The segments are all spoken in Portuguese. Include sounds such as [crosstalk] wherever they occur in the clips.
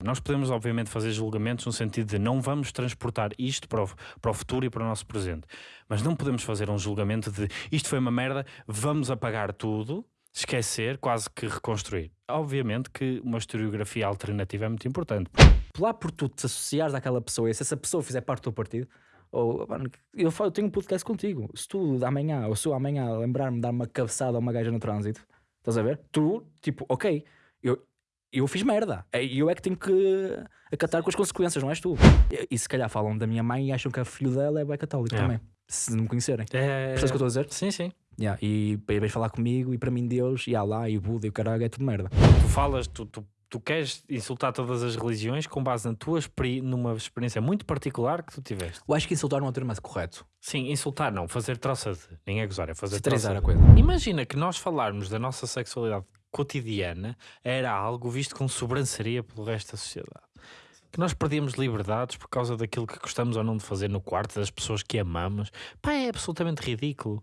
Nós podemos, obviamente, fazer julgamentos no sentido de não vamos transportar isto para o, para o futuro e para o nosso presente, mas não podemos fazer um julgamento de isto foi uma merda, vamos apagar tudo, esquecer, quase que reconstruir. Obviamente que uma historiografia alternativa é muito importante. Lá por tu te associares àquela pessoa e se essa pessoa fizer parte do partido, ou eu, falo, eu tenho um podcast contigo. Se tu amanhã, ou se eu amanhã lembrar-me de dar uma cabeçada a uma gaja no trânsito, estás a ver? Tu, tipo, ok, eu, fiz merda. E eu é que tenho que acatar com as consequências, não és tu. E, e se calhar falam da minha mãe e acham que a filho dela é bem católico É. também. Se não me conhecerem. É... Percebes o que eu estou a dizer? Sim, sim. Yeah, e vem falar comigo e para mim Deus e Allah e Buda e o caralho é tudo merda. Tu falas, tu, tu, tu queres insultar todas as religiões com base na tua experi numa experiência muito particular que tu tiveste. Eu acho que insultar não é o termo correto. Sim, insultar não, fazer troça de. Nem é gozar, é fazer troça a de. coisa. Imagina que nós falarmos da nossa sexualidade cotidiana era algo visto com sobranceria pelo resto da sociedade. Que nós perdíamos liberdades por causa daquilo que gostamos ou não de fazer no quarto, das pessoas que amamos. Pá, é absolutamente ridículo.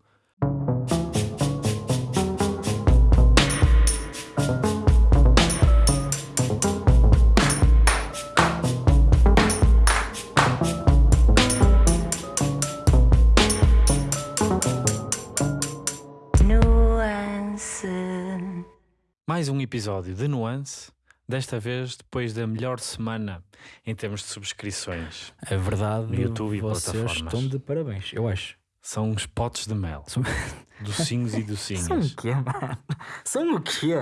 Mais um episódio de Nuance, desta vez depois da melhor semana em termos de subscrições. É verdade. No YouTube e vocês plataformas. estão de parabéns, eu acho. São uns potes de mel. São- [laughs] Docinhos e São docinhos. o quê, mano? São o quê?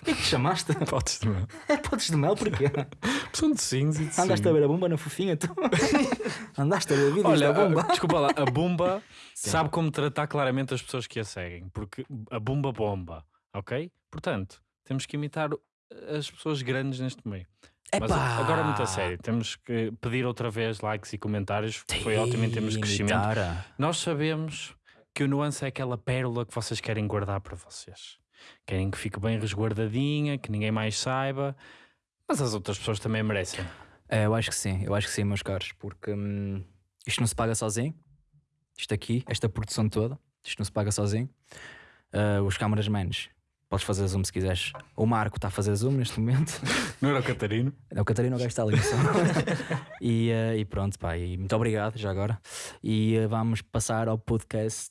O que é que chamaste? Potes de mel. É potes de mel porquê? [laughs] São docinhos e docinhos. Andaste a ver a bomba na fofinha, tu? [laughs] Andaste a ver vídeos Olha, da bomba? a- desculpa lá, a Bumba sabe como tratar claramente as pessoas que a seguem, porque a Bumba bomba, ok? Portanto, temos que imitar o- as pessoas grandes neste meio. Mas Epá! agora muito a sério, temos que pedir outra vez likes e comentários, foi ótimo em termos de crescimento. Imitar. Nós sabemos que o nuance é aquela pérola que vocês querem guardar para vocês. Querem que fique bem resguardadinha, que ninguém mais saiba, mas as outras pessoas também merecem. É, eu acho que sim, eu acho que sim, meus caros, porque hum, isto não se paga sozinho. Isto aqui, esta produção toda, isto não se paga sozinho. Ah, os camerasmans, podes fazer zoom se quiseres. O Marco está a fazer zoom neste momento. [laughs] Não era o Catarino? É o Catarina, o gajo está ali [laughs] e, ah, e pronto, pá, e muito obrigado já agora. E ah, vamos passar ao podcast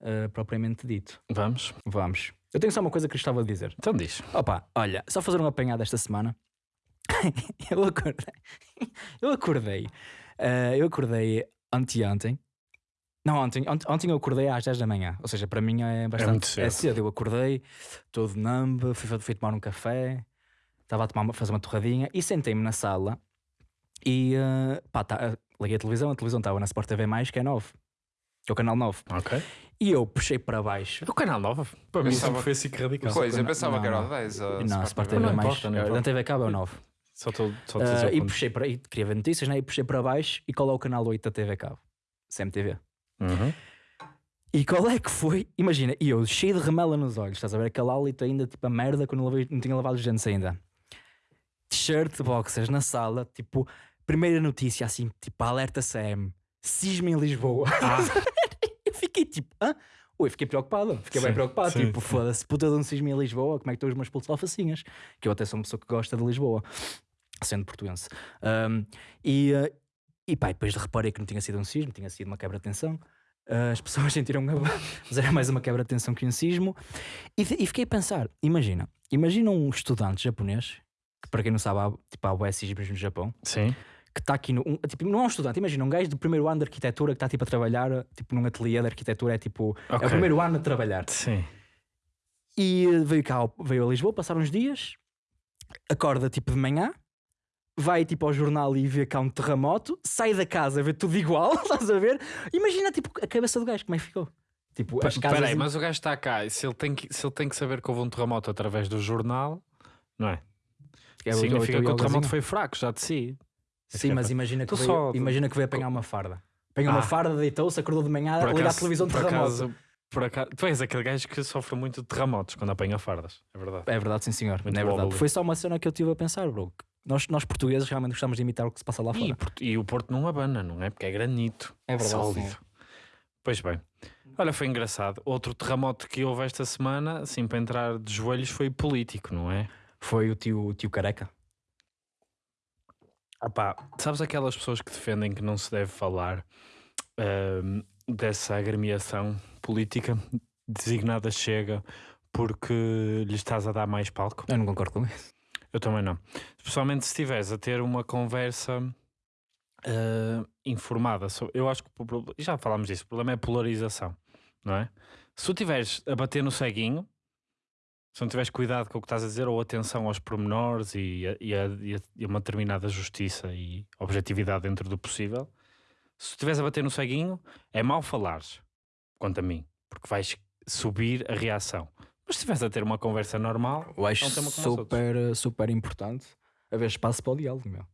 ah, propriamente dito. Vamos? Vamos. Eu tenho só uma coisa que gostava de dizer. Então diz. Opa, olha, só fazer um apanhado esta semana. [laughs] eu acordei. Eu acordei. eu acordei anteontem. Não, ontem, ont- ontem eu acordei às 10 da manhã. Ou seja, para mim é bastante muito cedo. é cedo. Eu acordei, todo numb, fui, fui tomar um café, estava a tomar uma- fazer uma torradinha e sentei-me na sala e eh, pá, tá, liguei a televisão, a televisão estava na Sport TV, que é 9, que é o canal 9. Ok. E eu puxei para baixo. É o canal 9. Para mim Pensava- sempre foi assim que radical. Pois, eu pensava não, que era o 10. a Não, Sport Sport TV. Não mais. eh, importa. Na TV Cabo é o 9. Só estou só estou a dizer o e puxei para aí, queria ver notícias, né? E puxei para baixo e qual é o canal 8 da TV Cabo? CMTV. Uhum. E qual é que foi? Imagina, e eu cheio de remela nos olhos, estás a ver aquele hálito ainda, tipo a merda, quando não, não tinha lavado os dentes ainda. T-shirt, boxers na sala, tipo, primeira notícia assim, tipo, alerta CM, cisma em Lisboa. Ah. [laughs] eu fiquei tipo, hã? Ui, fiquei preocupado, fiquei bem Sim, preocupado. sim, tipo, foda-se, puta de um cisma em Lisboa, como é que estão os meus pulsos alfacinhas? Que eu até sou uma pessoa que gosta de Lisboa, sendo portuense. Ahm, e, eh, e pá, depois reparei que não tinha sido um sismo, tinha sido uma quebra de tensão. Ah, as pessoas [laughs] sentiram uma, mas era mais uma quebra de tensão que um sismo. E, e fiquei a pensar: imagina, imagina um estudante japonês, que para quem não sabe, há, tipo, há bué sismos no Japão, Sim. que está aqui no. um- tipo, não é um estudante, imagina um gajo do primeiro ano de arquitetura que está tipo a trabalhar, tipo num ateliê de arquitetura, é tipo. É Ok. o primeiro ano a trabalhar. Sim. E veio cá, veio a Lisboa, passar uns dias, acorda tipo de manhã, vai tipo ao jornal e vê cá um terremoto, sai da casa, vê tudo igual, [laughs] estás a ver? Imagina tipo a cabeça do gajo, como é que ficou? Tipo, as casas. Espera aí, mas o gajo está cá e se ele, tem que, se ele tem que saber que houve um terremoto através do jornal, não é? É Significa teu que o terremoto yogazinho. foi fraco, já de si. Sim, mas imagina que, veio, só- imagina que veio apanhar uma farda. Apanhou uma Ah. farda, deitou-se, acordou de manhã, Por liga a televisão por terremoto. acaso- por acaso- tu és aquele gajo que sofre muito de terremotos quando apanha fardas, é verdade. É verdade, sim senhor. Muito é verdade. Foi só uma cena que eu tive a pensar, bro. Nós, nós portugueses realmente gostamos de imitar o que se passa lá E, fora. Porto- e o Porto não abana, não é? Porque é granito. É verdade, sólido. sim. Pois bem. Olha, foi engraçado. Outro terremoto que houve esta semana, assim, para entrar de joelhos, foi político, não é? Foi o tio, o tio careca. Opá, sabes aquelas pessoas que defendem que não se deve falar ahm, dessa agremiação política designada Chega porque lhe estás a dar mais palco? Eu não concordo com isso. Eu também não. Especialmente se estiveres a ter uma conversa ah, informada. Eu acho que já falámos disso. O problema é polarização, não é? Se tu estiveres a bater no ceguinho, se não tiveres cuidado com o que estás a dizer ou atenção aos pormenores e, a- e, a- e a- uma determinada justiça e objetividade dentro do possível, se estiveres a bater no ceguinho, é mau falares, quanto a mim, porque vais subir a reação. Mas se estiveres a ter uma conversa normal, Eu acho É um tema como os super, super importante haver espaço para o diálogo, meu.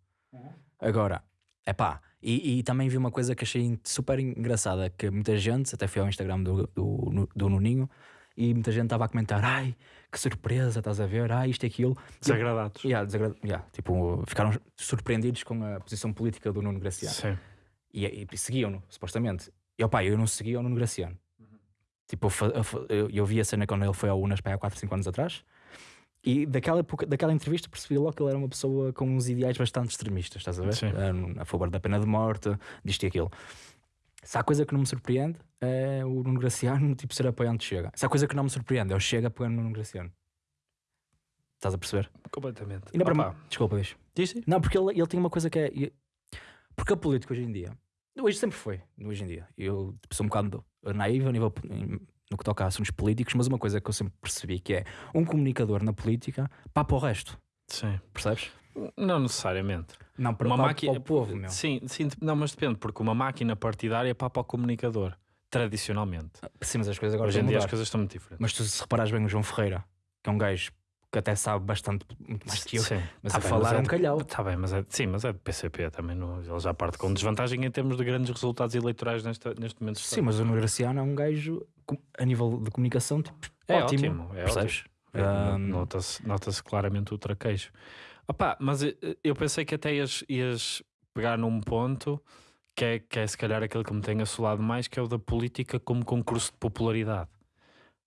Agora, é pá, e, e também vi uma coisa que achei super engraçada: que muita gente, até fui ao Instagram do, do, do Nuninho, e muita gente estava a comentar: ai, que surpresa, estás a ver, ai, isto e aquilo. desagradados. Yeah, desagra- yeah, tipo, ficaram surpreendidos com a posição política do Nuno Graciano. Sim. E, e seguiam-no, supostamente. E opá, eu não seguia o Nuno Graciano. Tipo, eu eu, vi a cena quando ele foi ao Unas para há 4, 5 anos atrás. E daquela, época- daquela entrevista percebi logo que ele era uma pessoa com uns ideais bastante extremistas, estás a ver? Sim. A favor da pena de morte, disto e aquilo. Se há coisa que não me surpreende é o Nuno Graciano tipo, ser apoiante Chega. Se há coisa que não me surpreende é o Chega apoiando o Nuno Graciano. Estás a perceber? Completamente. E não para mim- Desculpa, diz sim. Não, porque ele, ele tem uma coisa que é. Porque a política hoje em dia. Hoje sempre foi, hoje em dia. Eu tipo, sou um bocado naivo nível, no que toca a assuntos políticos, mas uma coisa que eu sempre percebi que é um comunicador na política papa o resto. Sim. Percebes? Não necessariamente. Não, para, Uma para, máquina- para o povo, meu. Sim, sim, não, mas depende, porque uma máquina partidária é papa ao comunicador, tradicionalmente. Sim, mas as coisas agora Hoje em dia as mudar. coisas estão muito diferentes. Mas tu se reparares bem o João Ferreira, que é um gajo que até sabe bastante muito mais que eu, Sim. mas Tá a bem, falar é é um calhau. Tá bem, mas é, sim, mas é de PCP também. No, ele já parte com desvantagem em termos de grandes resultados eleitorais nesta, neste momento. Sim, mas o Nuno Graciano é um gajo a nível de comunicação tipo, É ótimo. ótimo, é percebes? É, no- Ahm, Nota-se nota claramente o traquejo. Opá, mas eu, eu pensei que até ias, ias pegar num ponto que é, que é se calhar aquele que me tem assolado mais, que é o da política como concurso de popularidade.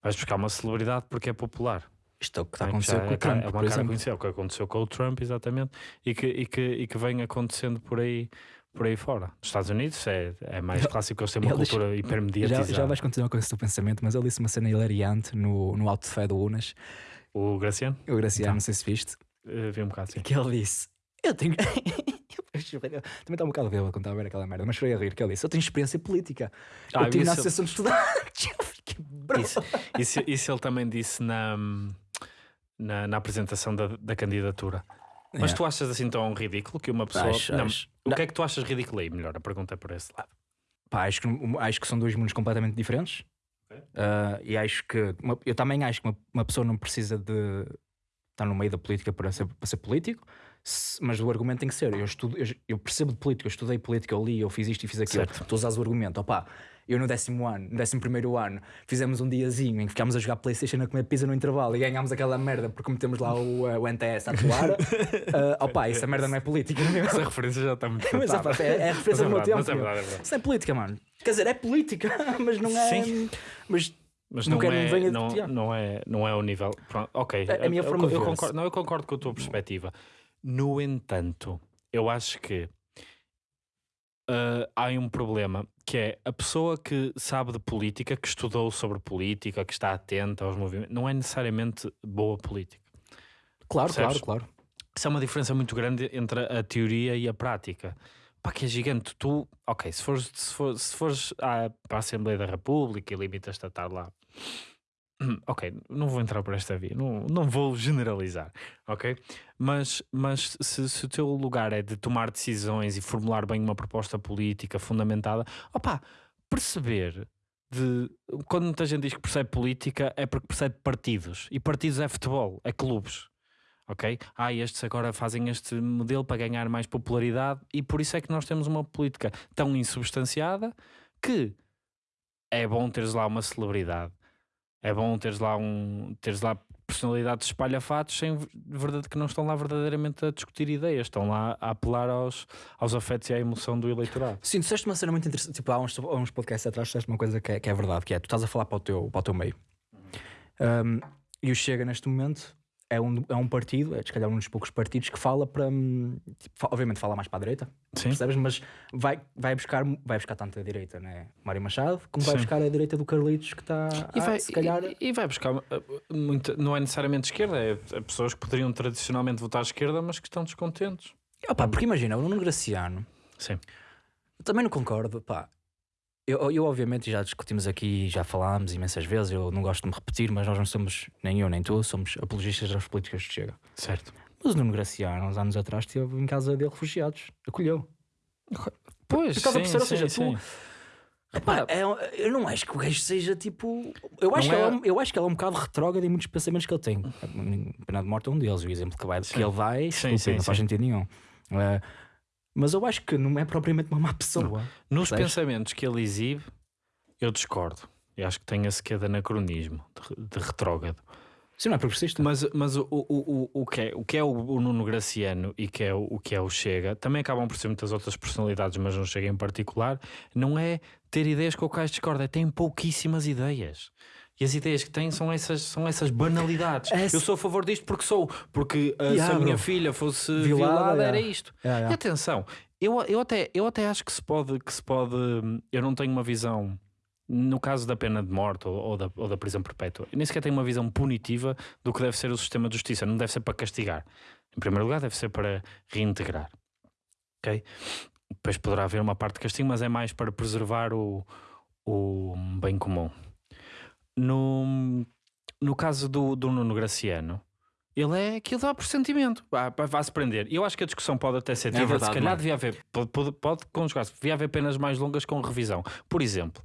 Vais buscar uma celebridade porque é popular. Isto é o que está a É, acontecer já com é o Trump, é uma cara conhecida, o que aconteceu com o Trump, exatamente, e que, e que, e que vem acontecendo por aí, por aí fora. Nos Estados Unidos é, é mais clássico eles têm uma cultura Já, hipermediatizada. já vais continuar com esse teu pensamento, mas ele disse uma cena hilariante no, no alto de fé do Unas. O Graciano, O Graciano, Então. não sei se viste, eh, vi um bocado assim. que ele disse: Eu tenho. [laughs] Eu. Também está um bocado bêbado quando estava a ver aquela merda, mas chorei a rir. Que ele disse: Eu tenho experiência política. Ah, eu tive na Associação de Estudantes. [laughs] Eu. Isso, isso, isso ele também disse na, na, na apresentação da, da candidatura. Mas tu achas assim tão ridículo que uma pessoa. Acho, Não, acho. O que é que tu achas ridículo aí? Melhor, a pergunta é por esse lado. Pá, acho, que, acho que são dois mundos completamente diferentes. Ok. Ah, e acho que. uma- eu também acho que uma, uma pessoa não precisa de estar no meio da política para ser, para ser político, mas o argumento tem que ser. Eu, estudo, eu, eu percebo de política, eu estudei política, eu li, eu fiz isto e fiz aquilo. Certo. Tu usas o argumento, opá. Eu no décimo ano, no décimo primeiro ano, fizemos um diazinho em que ficámos a jogar Playstation a comer pizza no intervalo e ganhámos aquela merda porque metemos lá o, eh, o NTS a atuar. [laughs] uh, opá, essa merda não é política, não é? Essa referência já está muito [laughs] Mas, datada. opá, é, é a Mas referência é do meu tempo. mas é verdade, é verdade. Isso é política, mano. Quer dizer, é política, [laughs] mas não é. Sim. Mas Mas Não não, é, não venha- não, é, não é o nível. Pronto, ok. É a minha forma eu, eu concordo, não, eu concordo com a tua perspectiva. No entanto, eu acho que ah, há um problema que é a pessoa que sabe de política, que estudou sobre política, que está atenta aos movimentos, não é necessariamente boa política. claro, Percebes? claro, claro. Isso é uma diferença muito grande entre a teoria e a prática. Pá, que é gigante. Tu, ok, se fores, se fores, se fores à, para a Assembleia da República e limitas-te a estar lá, [clears throat] ok, não vou entrar por esta via, não, não vou generalizar, ok? Mas, mas se, se o teu lugar é de tomar decisões e formular bem uma proposta política fundamentada, opá, perceber de quando muita gente diz que percebe política é porque percebe partidos e partidos é futebol, é clubes ok? Ah, estes agora fazem este modelo para ganhar mais popularidade e por isso é que nós temos uma política tão insubstanciada que é bom teres lá uma celebridade, é bom teres lá um teres lá personalidades espalhafatos sem ver- verdade que não estão lá verdadeiramente a discutir ideias, estão lá a apelar aos, aos afetos e à emoção do eleitorado. Sim, disseste uma cena muito interessante. Tipo, há uns, há uns podcasts atrás, disseste uma coisa que é, que é verdade, que é tu estás a falar para o teu, para o teu meio. Um, e o Chega neste momento é um, é um partido, é se calhar um dos poucos partidos que fala para. hum, tipo, obviamente fala mais para a direita, Sim. percebes? Mas vai, vai, buscar, vai buscar tanto a direita, né? Mário Machado, como vai Sim. buscar a direita do Carlitos, que está. E vai, se calhar. e, e vai buscar uh, muita, não é necessariamente esquerda, é, é pessoas que poderiam tradicionalmente votar à esquerda, mas que estão descontentes. Opa, porque imagina, o Nuno Graciano, Sim. também não concordo, pá. Eu, eu, obviamente, já discutimos aqui, já falámos imensas vezes, eu não gosto de me repetir, mas nós não somos, nem eu nem tu, somos apologistas das políticas de Chega. Certo. Mas o Nuno Graciano, uns anos atrás, esteve em casa dele refugiados, acolheu. Pois, Estás a sim? Ou seja, sim. tu- é- eu não acho que o gajo seja tipo. Eu acho, que é- ele, é um- eu acho que ele é um bocado retrógrado em muitos pensamentos que ele tem. Pena de morte é um deles, o exemplo que, vai, que ele vai, Sim, estúpido, sim, não faz sentido nenhum. Eh, mas eu acho que não é propriamente uma má pessoa. Nos Percebes? pensamentos que ele exibe, eu discordo. Eu acho que tem esse quê de anacronismo, de, de retrógrado. Isso não é progressista. Mas, mas o, o, o, o, que é, o que é o, o Nuno Graciano e que é o, o que é o Chega, também acabam por ser muitas outras personalidades, mas não Chega em particular, não é ter ideias com o Cais discorda, é tem pouquíssimas ideias. E as ideias que têm são essas, são essas banalidades. Eu sou a favor disto porque sou, porque uh, se Yeah, a minha filha fosse Violada, violada, era yeah. isto. É. E atenção, eu, eu, até, eu até acho que se pode, que se pode. Eu não tenho uma visão, no caso da pena de morte ou, ou da, ou da prisão perpétua, nem sequer tenho uma visão punitiva do que deve ser o sistema de justiça. Não deve ser para castigar. Em primeiro lugar, deve ser para reintegrar. Ok? Depois poderá haver uma parte de castigo, mas é mais para preservar o, o bem comum. No, no caso do, do Nuno Graciano, ele é aquilo dá por sentimento, vai-se prender. E eu acho que a discussão pode até ser tida, verdade, se calhar devia haver, pode, pode, pode conjugar-se, devia haver penas mais longas com revisão. Por exemplo,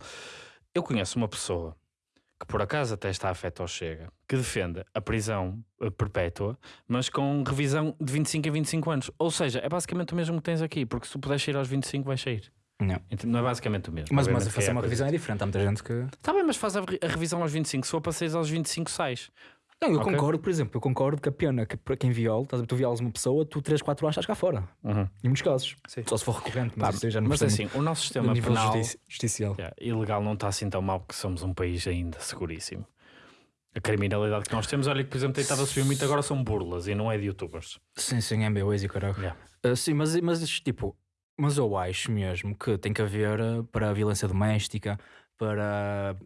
eu conheço uma pessoa que por acaso até está afeta ao Chega, que defende a prisão eh, perpétua, mas com revisão de 25 a 25 anos. Ou seja, é basicamente o mesmo que tens aqui, porque se tu puderes sair aos 25, vais sair. Não. Ent- Não é basicamente o mesmo. Mas, mas que fazer é uma revisão é diferente. Há muita gente que. Tá bem, mas faz a, re- a revisão aos 25. Se for para sair aos 25, sais. Não, eu Ok. concordo, por exemplo, eu concordo que a pena que para quem viola, estás a ver, tu violas uma pessoa, tu 3, 4 anos estás cá fora. Em muitos casos. Só se for recorrente, mas Pá, já não mas é assim, o nosso sistema penal justici- justicial. yeah, ilegal não está assim tão mal porque somos um país ainda seguríssimo. A criminalidade que nós temos, olha que por exemplo tem estado a subir muito agora são burlas e não é de youtubers. Sim, sim, MBAs e caralho. Yeah. Ah, sim, mas, mas tipo, mas eu acho mesmo que tem que haver ah, para a violência doméstica, para.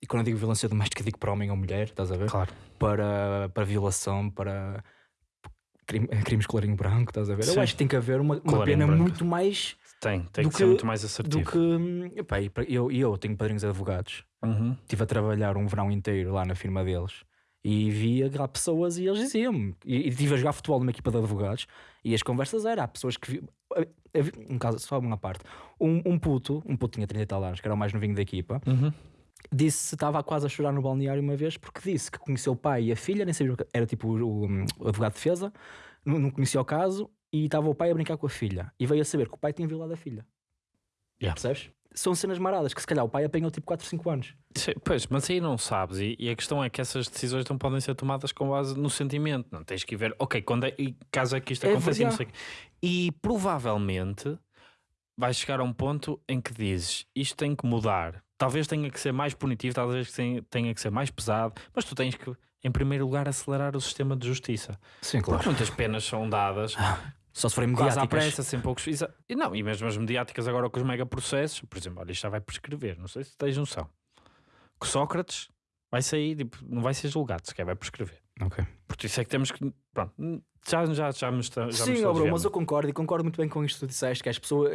E quando eu digo violência doméstica, digo para homem ou mulher, estás a ver? Claro. Para, para violação, para crime- crimes colarinho branco, estás a ver? Sim. Eu acho que tem que haver uma, uma Colarinho pena branco. muito mais Tem, tem Do que, ser que- muito mais do assertivo. que. hum, epá, e eu, e eu tenho padrinhos advogados. Uhum. Estive a trabalhar um verão inteiro lá na firma deles e via lá pessoas e eles diziam-me. E, e estive a jogar futebol numa equipa de advogados e as conversas eram: há pessoas que. vi- Um caso, só uma parte. Um, um puto, um puto tinha 30 e tal anos, que era o mais novinho da equipa, Uhum. disse que estava quase a chorar no balneário uma vez porque disse que conheceu o pai e a filha, nem sabia, era tipo o, o- o advogado de defesa, não, não conhecia o caso e estava o pai a brincar com a filha e veio a saber que o pai tinha violado a filha. Yeah. Percebes? São cenas maradas que se calhar o pai apanhou tipo 4, 5 anos. Pois, mas aí não sabes, e, e a questão é que essas decisões não podem ser tomadas com base no sentimento, não tens que ver, ok, quando é, e caso é que isto É aconteça, e não sei e provavelmente vais chegar a um ponto em que dizes isto tem que mudar, talvez tenha que ser mais punitivo, talvez tenha- que ser mais pesado, mas tu tens que, em primeiro lugar, acelerar o sistema de justiça, Sim, porque muitas penas são dadas Só se forem quase à mediáticas. pressa, sem poucos. exa- E não, e mesmo as mediáticas agora com os megaprocessos, por exemplo, olha, isto já vai prescrever, não sei se tens noção. Que Sócrates vai sair, tipo, não vai ser julgado, sequer vai prescrever. Ok. Por isso é que temos que. Pronto, já, já, já me está. Já me Sim, bro, desviar mas eu concordo e concordo muito bem com isto que tu disseste, que as pessoas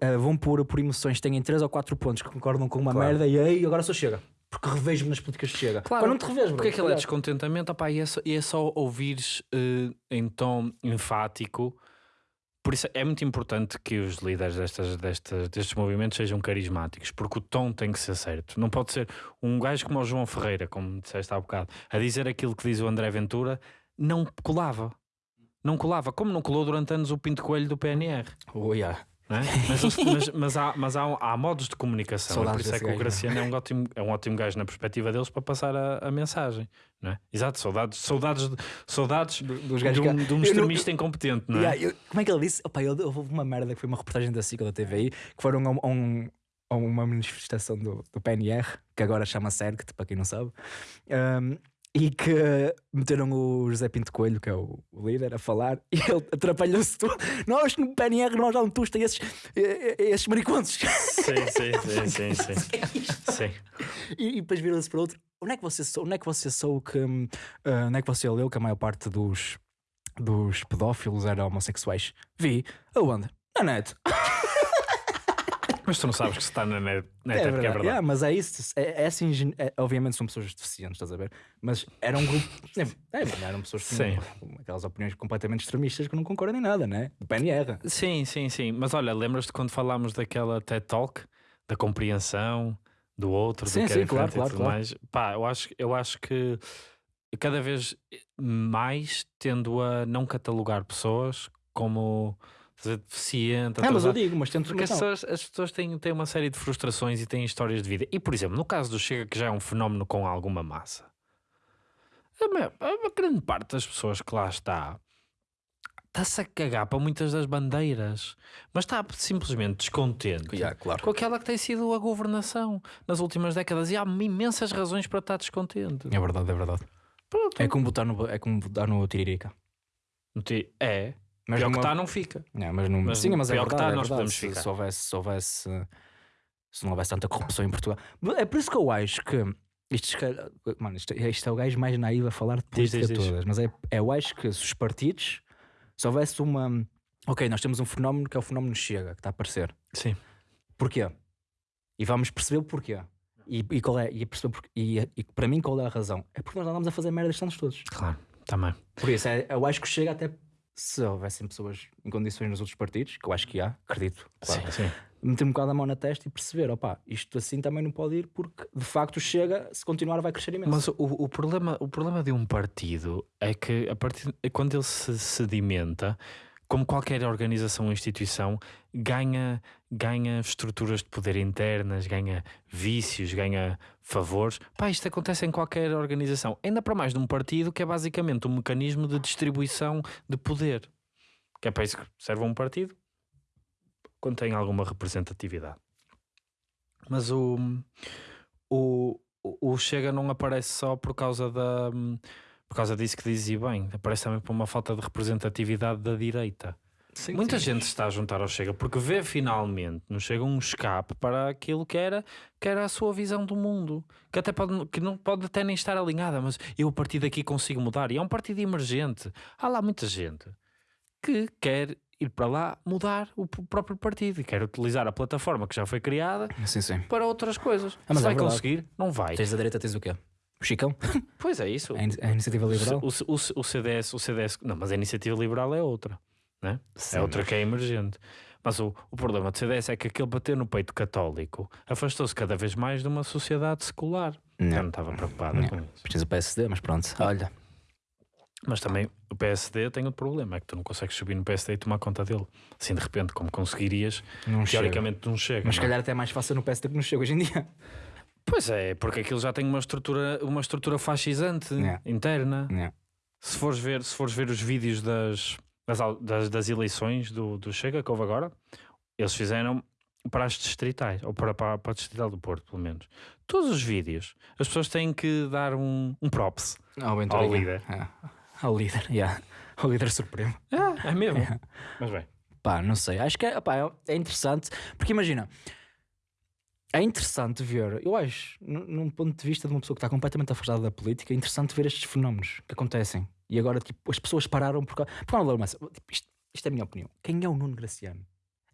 eh, vão por, por emoções, têm três ou quatro pontos que concordam com uma Claro. merda e aí agora só chega. Porque revejo-me nas políticas de chega. Claro, Pá, não te revejo, bro. Porque aquilo é descontentamento, opá, e, é só, e é só ouvires eh, em tom enfático. Por isso é muito importante que os líderes destas, destas, destes movimentos sejam carismáticos, porque o tom tem que ser certo. Não pode ser um gajo como o João Ferreira, como disseste há bocado, a dizer aquilo que diz o André Ventura, não colava. Não colava, como não colou durante anos o Pinto Coelho do PNR. Oh, yeah. é? Mas, mas- mas há, mas há, há modos de comunicação. e por isso é que o gajo, Graciano é um, ótimo, é um ótimo gajo na perspectiva deles para passar a, a mensagem. É? Exato, saudades, saudades, de- saudades dos de um, de um Eu não- extremista incompetente, não é? Yeah, eu- como é que ele disse? Opa, ele, houve uma merda que foi uma reportagem da ou da TVI que foram a, um- a um- a uma manifestação do, do PNR, que agora chama-se ERGT, para quem não sabe. Um, e que meteram o José Pinto Coelho, que é o líder, a falar [laughs] e ele atrapalhou-se tudo. Nós no PNR nós damos tusto a esses, esses mariconsos. Sim, sim, sim, sim, sim. [laughs] sim. E, e depois viram-se para outro. Onde é que você sou? Onde é que você sou que ah, onde é que você leu que a maior parte dos, dos pedófilos eram homossexuais? Vi. Aonde? Na net. [laughs] Mas tu não sabes que se está na net, net É é, porque é verdade. verdade. Yeah, mas é isso. É, é assim, é- obviamente são pessoas deficientes, estás a ver? Mas era um grupo. [laughs] É, é, eram pessoas que tinham aquelas opiniões completamente extremistas que não concordam em nada, né? Do PNR. Sim, sim, sim. Mas olha, lembras-te quando falámos daquela TED Talk, da compreensão do outro, Sim, do que era sim, claro, diferente e claro, tudo claro. mais? Pá, eu acho, eu acho que cada vez mais tendo a não catalogar pessoas como dizer, deficiente. É, mas eu digo, mas tento. Porque as as pessoas têm, têm uma série de frustrações e têm histórias de vida. E, por exemplo, no caso do Chega, que já é um fenómeno com alguma massa, a, maior- a grande parte das pessoas que lá está está-se a cagar para muitas das bandeiras, mas está simplesmente descontente Yeah, claro. com aquela que tem sido a governação nas últimas décadas. E há imensas razões para estar descontente. É verdade, é verdade. Pronto. É como botar no, é como botar no Tiririca. É, Mas pior que numa- está, não fica. É, mas não, Mas sim, mas é pior que verdade, tá, é nós podemos Se, ficar. se houvesse, se houvesse se não houvesse tanta corrupção em Portugal. É por isso que eu acho que isto, se mano, isto, isto é o gajo mais naivo a falar de Diz, política diz, diz. todas, mas é, é, eu acho que se os partidos se houvesse uma ok, nós temos um fenómeno que é o fenómeno chega, que está a aparecer. Sim. Porquê? E vamos perceber o porquê. E, e qual é, e, perceber porquê, e, e para mim qual é a razão? É porque nós andamos a fazer merda estes anos todos. Claro, também. Por isso, é, eu acho que chega até se houvessem pessoas em condições nos outros partidos, que eu acho que há, acredito, claro, Sim, sim. meter um bocado a mão na testa e perceber, opá, isto assim também não pode ir, porque de facto chega, se continuar vai crescer imenso. Mas o, o, problema, o problema de um partido é que a partir, quando ele se sedimenta, como qualquer organização ou instituição, ganha, ganha estruturas de poder internas, ganha vícios, ganha favores. Pá, isto acontece em qualquer organização. Ainda para mais num partido que é basicamente um mecanismo de distribuição de poder. Que é para isso que serve um partido quando tem alguma representatividade. Mas o, o, o Chega não aparece só por causa da por causa disso que dizia bem, aparece também por uma falta de representatividade da direita. Sim, Muita sim. gente se está a juntar ao Chega porque vê finalmente no Chega um escape para aquilo que era, que era a sua visão do mundo, que até pode, que não pode até nem estar alinhada, mas eu a partir daqui consigo mudar. E é um partido emergente. Há lá muita gente que quer ir para lá mudar o próprio partido e quer utilizar a plataforma que já foi criada Sim, sim. para outras coisas. Ah, mas Se é vai verdade. conseguir, não vai. Tens da direita, tens o quê? O Chicão? [laughs] Pois é isso. A, in- a iniciativa liberal? O, o, o, o CDS, o CDS, não, mas a iniciativa liberal é outra, né? Sim, é outra que é emergente. Mas o, o problema do CDS é que aquele bater no peito católico afastou-se cada vez mais de uma sociedade secular. Eu não estava preocupada Não. com isso. Precisa PSD, mas pronto, olha. Mas também o PSD tem outro problema, é que tu não consegues subir no PSD e tomar conta dele. Assim de repente, como conseguirias, Não chega. teoricamente não chega. Mas se não é? calhar até é mais fácil no PSD que não chega hoje em dia. Pois é, porque aquilo já tem uma estrutura, uma estrutura fascisante Yeah. interna. Yeah. se fores ver, se fores ver os vídeos das, das, das, das eleições do, do Chega que houve agora, eles fizeram para as distritais, ou para, para, para a distrital do Porto, pelo menos. Todos os vídeos, as pessoas têm que dar um, um props. Ao Venturinha. líder. É. Ao líder, [laughs] yeah. Ao líder supremo. É, é mesmo. Mas bem, Pá, não sei. Acho que é, é interessante. Porque imagina, é interessante ver, eu acho, num ponto de vista de uma pessoa que está completamente afastada da política, é interessante ver estes fenómenos que acontecem. E agora, tipo, as pessoas pararam por causa. Por causa massa. Tipo, isto, isto é a minha opinião. Quem é o Nuno Graciano?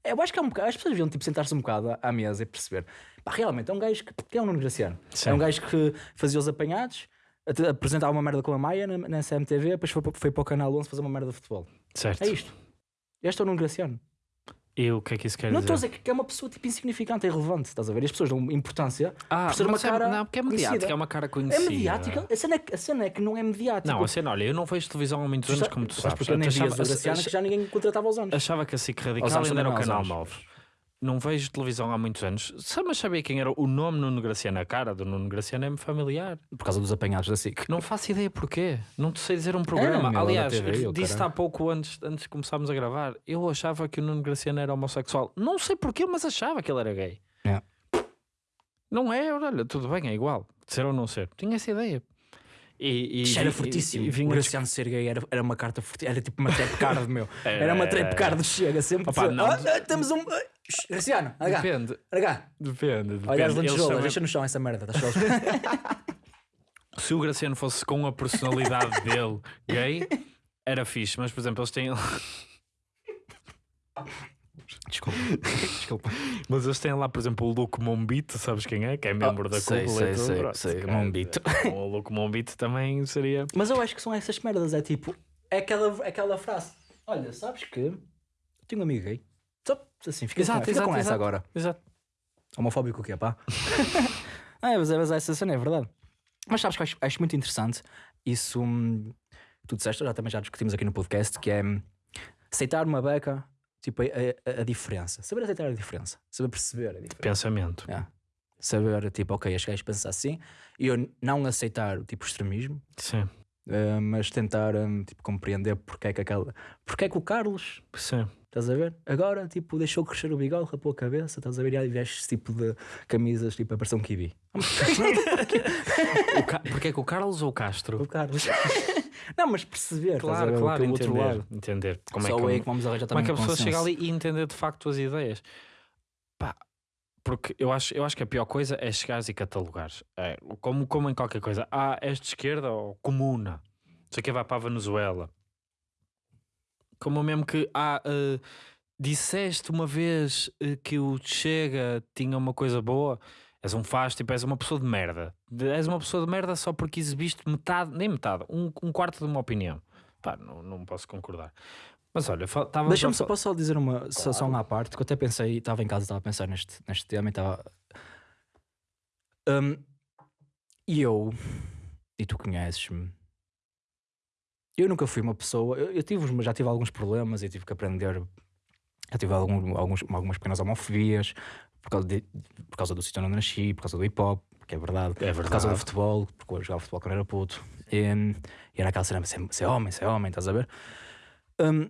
Eu acho que é um bocado, as pessoas deviam tipo, sentar-se um bocado à- mesa e perceber. Pá, realmente, é um gajo que. Quem é o Nuno Graciano? Sim. É um gajo que fazia os apanhados, apresentava uma merda com a Maia na, na CMTV, depois foi, para- foi para o Canal 11 fazer uma merda de futebol. certo. É isto. Este é o Nuno Graciano. E o que é que isso quer Não estou a dizer? dizer que é uma pessoa tipo insignificante, é irrelevante, estás a ver? As pessoas dão importância Ah, por ser uma mas é- cara. não, porque é mediática, conhecida. é uma cara É conhecida. mediática. A cena é, a cena é que não é mediática. Não, a cena, olha, eu não vejo televisão há muitos anos, como tu sabes. porque eu nem Achava- Graciano que já ninguém contratava aos anos. achava que a SIC Radical ainda era o canal aos 9. Não vejo televisão há muitos anos. Só mas sabia quem era o nome Nuno Graciano, a cara do Nuno Graciano é-me familiar. Por causa dos apanhados da SIC. Não faço ideia porquê. Não te sei dizer um programa. Aliás, TV, caralho. há pouco antes, antes de começarmos a gravar. Eu achava que o Nuno Graciano era homossexual. Não sei porquê, mas achava que ele era gay. É. Não é, olha, tudo bem, é igual. Ser ou não ser. Tinha essa ideia. E, e, Isto era fortíssimo. e- e o Graciano ser gay era, era uma carta fortíssima. Era tipo uma trap card, meu. [laughs] Era uma trap card Chega. Sempre. Opa, que- não, ah, temos um. Graciano, cá. Depende, Anda cá. depende. depende. Olha as lantejoulas, também- deixa no chão essa merda. Tá [laughs] Se o Graciano fosse com a personalidade [laughs] dele gay, era fixe. Mas, por exemplo, eles têm. [laughs] Desculpa. Desculpa. Mas eles têm lá, por exemplo, o Luke Mombito, sabes quem é? Que é membro da sei, cúpula sei, e tudo. sei, Pronto, sei, Mombito. é, O Luke Mombito também seria. Mas eu acho que são essas merdas. É tipo, é aquela, aquela frase. Olha, sabes que eu tenho um amigo gay. Assim, fica, Exato, com, fica exato, com essa exato. agora. Exato. Homofóbico o que [laughs] é, pá? ah, mas, mas essa cena é verdade. Mas sabes que eu acho, acho muito interessante isso. hum, tu disseste, já também já discutimos aqui no podcast, que é hum, aceitar uma beca, tipo, a, a- a diferença. Saber aceitar a diferença. Saber perceber a diferença. Pensamento. É. Saber, tipo, ok, este gajo pensa assim, e eu não aceitar, tipo, o extremismo, Sim. eh, mas tentar, hum, tipo, compreender porque é que aquela... Porque é que o Carlos, Sim. Estás a ver? Agora, tipo, deixou crescer o bigode, rapou a cabeça, estás a ver? E aí veste esse tipo de camisas, tipo, a um kiwi. [laughs] O Ca... Porque é que o Carlos ou o Castro? O Carlos. [laughs] não, mas perceber, estás a Claro, ver? claro, o outro entender, lado. entender como Só é que, aí que vamos arranjar como é que a pessoa chega ali e entender de facto as ideias. Pá, porque eu acho, eu acho que a pior coisa é chegares e catalogares. É, como, como em qualquer coisa. Ah, és de esquerda ou comuna. Não sei o que vai para a Venezuela. Como mesmo que ah, eh, disseste uma vez eh, que o Chega tinha uma coisa boa. És um faz, tipo, és uma pessoa de merda. De- és uma pessoa de merda só porque exibiste metade, nem metade, um, um quarto de uma opinião. Pá, não, não posso concordar. Mas olha, estava. Deixa-me só, posso só dizer uma só, só uma à parte, que eu até pensei, estava em casa, estava a pensar neste, neste tema e estava. Hum, E eu, e tu conheces-me, eu nunca fui uma pessoa. Eu, eu tive, os- já tive alguns problemas e tive que aprender. Já tive algum, alguns, algumas pequenas homofobias por causa, de- por causa do sítio onde nasci, por causa do hip hop, que é verdade, É por causa do verdade. futebol, porque eu jogava futebol quando era puto. E, e era aquela cena, ser, ser homem, ser homem, estás a ver? Hum,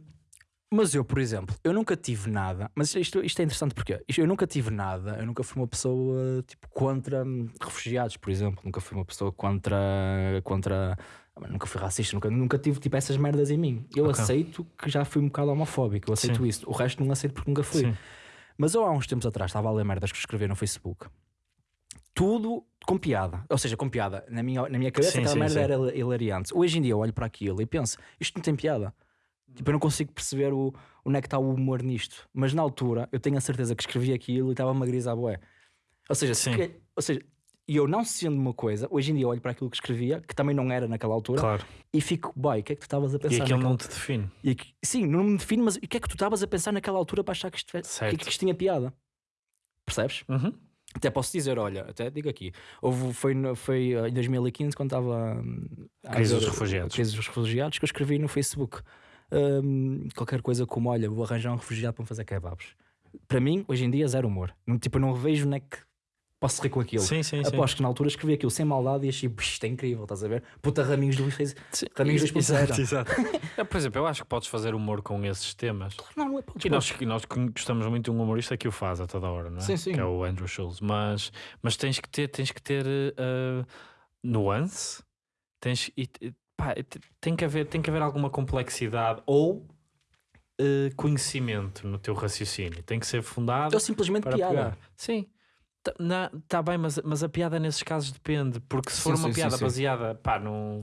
mas eu, por exemplo, eu nunca tive nada, mas isto, isto é interessante porque eu nunca tive nada, eu nunca fui uma pessoa tipo contra refugiados, por exemplo, nunca fui uma pessoa contra contra ah, nunca fui racista, nunca, nunca tive tipo essas merdas em mim. Eu Ok. aceito que já fui um bocado homofóbico, eu aceito Sim. isso. O resto não aceito porque nunca fui. Sim. Mas eu há uns tempos atrás estava a ler merdas que escrevi no Facebook. Tudo com piada. Ou seja, com piada. Na minha, na minha cabeça Sim, aquela sim, merda sim. era hilariante. Hoje em dia eu olho para aquilo e penso, isto não tem piada. Tipo, eu não consigo perceber o, onde é que está o humor nisto. Mas na altura eu tenho a certeza que escrevi aquilo e estava-me a grisar bué. Ou seja, se ou seja, e eu não sendo uma coisa, hoje em dia olho para aquilo que escrevia, que também não era naquela altura, Claro. e fico, boy, o que é que tu estavas a pensar? E aquilo não te define. e sim, não me define, mas o que é que tu estavas a pensar naquela altura para achar que isto, que, que isto tinha piada? Percebes? Uhum. Até posso dizer, olha, até digo aqui, houve, foi, foi eh, em 2015 quando estava hum, a Crise dos refugiados. crise dos refugiados que eu escrevi no Facebook hum, qualquer coisa como, olha, vou arranjar um refugiado para me fazer kebabs. Para mim, hoje em dia, zero humor. Tipo, eu não vejo onde é que posso rir com aquilo. Sim, sim, sim. Aposto que na altura escrevi aquilo sem maldade e achei, "Pux, isto é incrível, estás a ver? Puta Raminhos do. Sim, Raminhos ex- 2.0. Exato, exato. [laughs] É, Por exemplo, eu acho que podes fazer humor com esses temas. Não, não é podes, E nós, nós gostamos muito de um humorista que o faz a toda hora, não é? Sim, sim. Que é o Andrew Schultz. Mas, mas tens que ter, tens que ter eh, nuance, tens, e, pá, te- tem, que haver, tem que haver alguma complexidade ou eh, conhecimento no teu raciocínio. Tem que ser fundado Ou simplesmente piada. pegar. Sim. Tá, tá bem, mas, mas a piada nesses casos depende, porque se Sim, for uma sim, sim, piada sim. baseada, pá, num.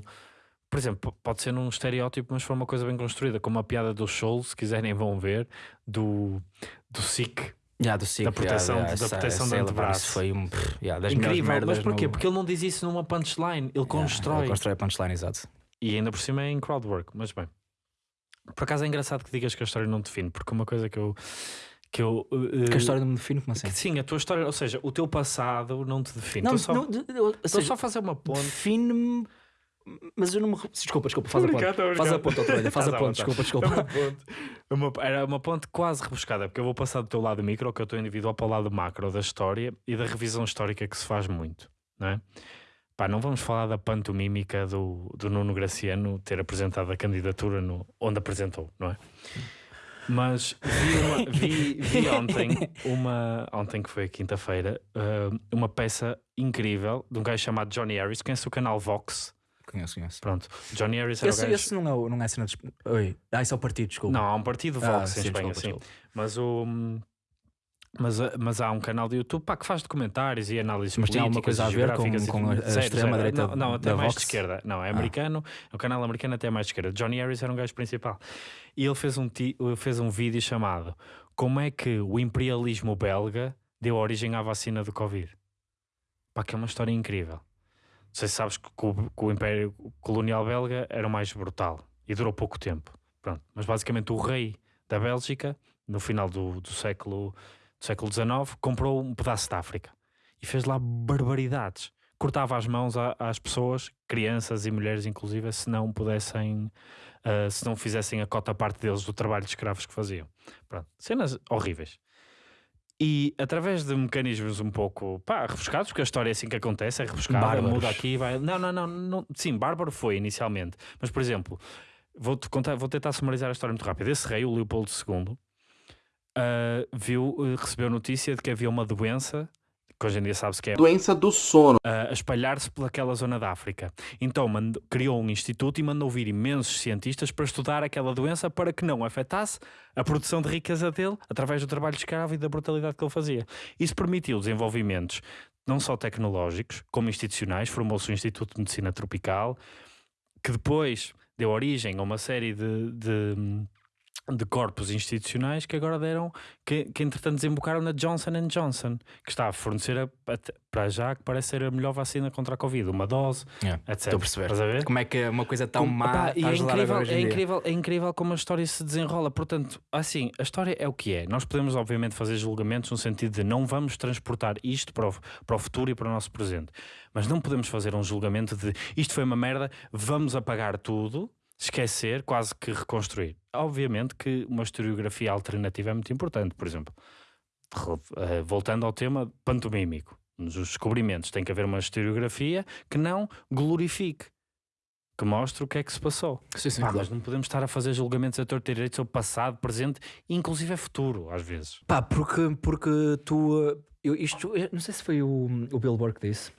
Por exemplo, pode ser num estereótipo, mas for uma coisa bem construída, como a piada do show, se quiserem vão ver, do, do SIC. Yeah, do Da proteção- yeah, yeah, da proteção essa ele, pá, antebraço. Isso foi um, yeah, das Incrível, mas porquê? no- Porque ele não diz isso numa punchline, ele constrói. ele constrói a punchline, exato. E ainda por cima é em crowdwork, mas bem. Por acaso é engraçado que digas que a história não define, porque uma coisa que eu. Que eu eh, Que a história não me define como assim. sim, a tua história, ou seja, o teu passado não te define. Não, Estou só, não, de- seja, só a fazer uma ponte. define-me, mas eu não me. Desculpa, desculpa, faz a ponte. Faz a ponte, outra vez, faz a ponte, vontade. desculpa, É uma desculpa. ponte, era uma ponte quase rebuscada, porque eu vou passar do teu lado micro, que eu estou individual, para o lado macro da história e da revisão histórica que se faz muito, não é? Pá, não vamos falar da pantomímica do, do Nuno Graciano ter apresentado a candidatura no, onde apresentou, não é? Mas vi, uma- [laughs] vi- vi ontem, uma, ontem que foi quinta-feira, uh, uma peça incrível de um gajo chamado Johnny Harris. Conhece o canal Vox? Conheço, conheço. Pronto. Johnny Harris era o Esse, gajo... esse não é, o- não é cena de. Oi. Ah, isso é o partido, desculpa. Não, há um partido Ah, Vox em sim, Espanha, desculpa, sim. desculpa. Mas o. Mas, mas há um canal de YouTube pá, que faz documentários e análises Mas tem alguma coisa a ver com- com a- extrema-direita Não, não até mais Vox? de esquerda. Não, é Ah. americano. O canal americano até mais de esquerda. Johnny Harris era um gajo principal. E ele fez um, ti- fez um vídeo chamado Como é que o imperialismo belga deu origem à vacina do Covid? Pá, que é uma história incrível. Não sei se sabes que, o, que o Império Colonial Belga era o mais brutal e durou pouco tempo. Pronto. Mas basicamente o rei da Bélgica, no final do, do século do século XIX, comprou um pedaço da África e fez lá barbaridades. Cortava as mãos a- às pessoas, crianças e mulheres inclusive, se não pudessem, ah, se não fizessem a cota parte deles do trabalho de escravos que faziam. Pronto. Cenas horríveis. E através de mecanismos um pouco pá, rebuscados, porque a história é assim que acontece, é rebuscada, Bárbaros. muda aqui, vai. Não, não, não, não. Sim, bárbaro foi inicialmente, mas por exemplo, vou-te contar, vou tentar sumarizar a história muito rápido. Esse rei, o Leopoldo II, ah, viu, eh, recebeu notícia de que havia uma doença, que hoje em dia sabe-se que é Doença do sono. a espalhar-se pelaquela zona da África. Então mandou- criou um instituto e mandou vir imensos cientistas para estudar aquela doença para que não afetasse a produção de riqueza dele através do trabalho escravo e da brutalidade que ele fazia. Isso permitiu desenvolvimentos não só tecnológicos, como institucionais. Formou-se o Instituto de Medicina Tropical, que depois deu origem a uma série de, de, de corpos institucionais que agora deram, que, que entretanto desembocaram na Johnson Johnson, que está a fornecer a- até- para já que parece ser a melhor vacina contra a Covid, uma dose, Yeah, etc. Estou a perceber. Estás a ver? Como é que uma coisa tão Como- má Pá, e está a é incrível, é, incrível, é incrível como a história se desenrola. Portanto, assim, a história é o que é. Nós podemos, obviamente, fazer julgamentos no sentido de não vamos transportar isto para o, para o futuro e para o nosso presente. Mas não podemos fazer um julgamento de isto foi uma merda, vamos apagar tudo, esquecer, quase que reconstruir. Obviamente que uma historiografia alternativa é muito importante. Por exemplo, eh, voltando ao tema pantomímico, nos descobrimentos, tem que haver uma historiografia que não glorifique. Que mostre o que é que se passou. Sim, sim, Pá, claro. mas não podemos estar a fazer julgamentos a torto e direito sobre passado, presente e inclusive é futuro, às vezes. Pá, porque, porque tu. uh, Eu, isto, eu não sei se foi o, o Billboard que disse.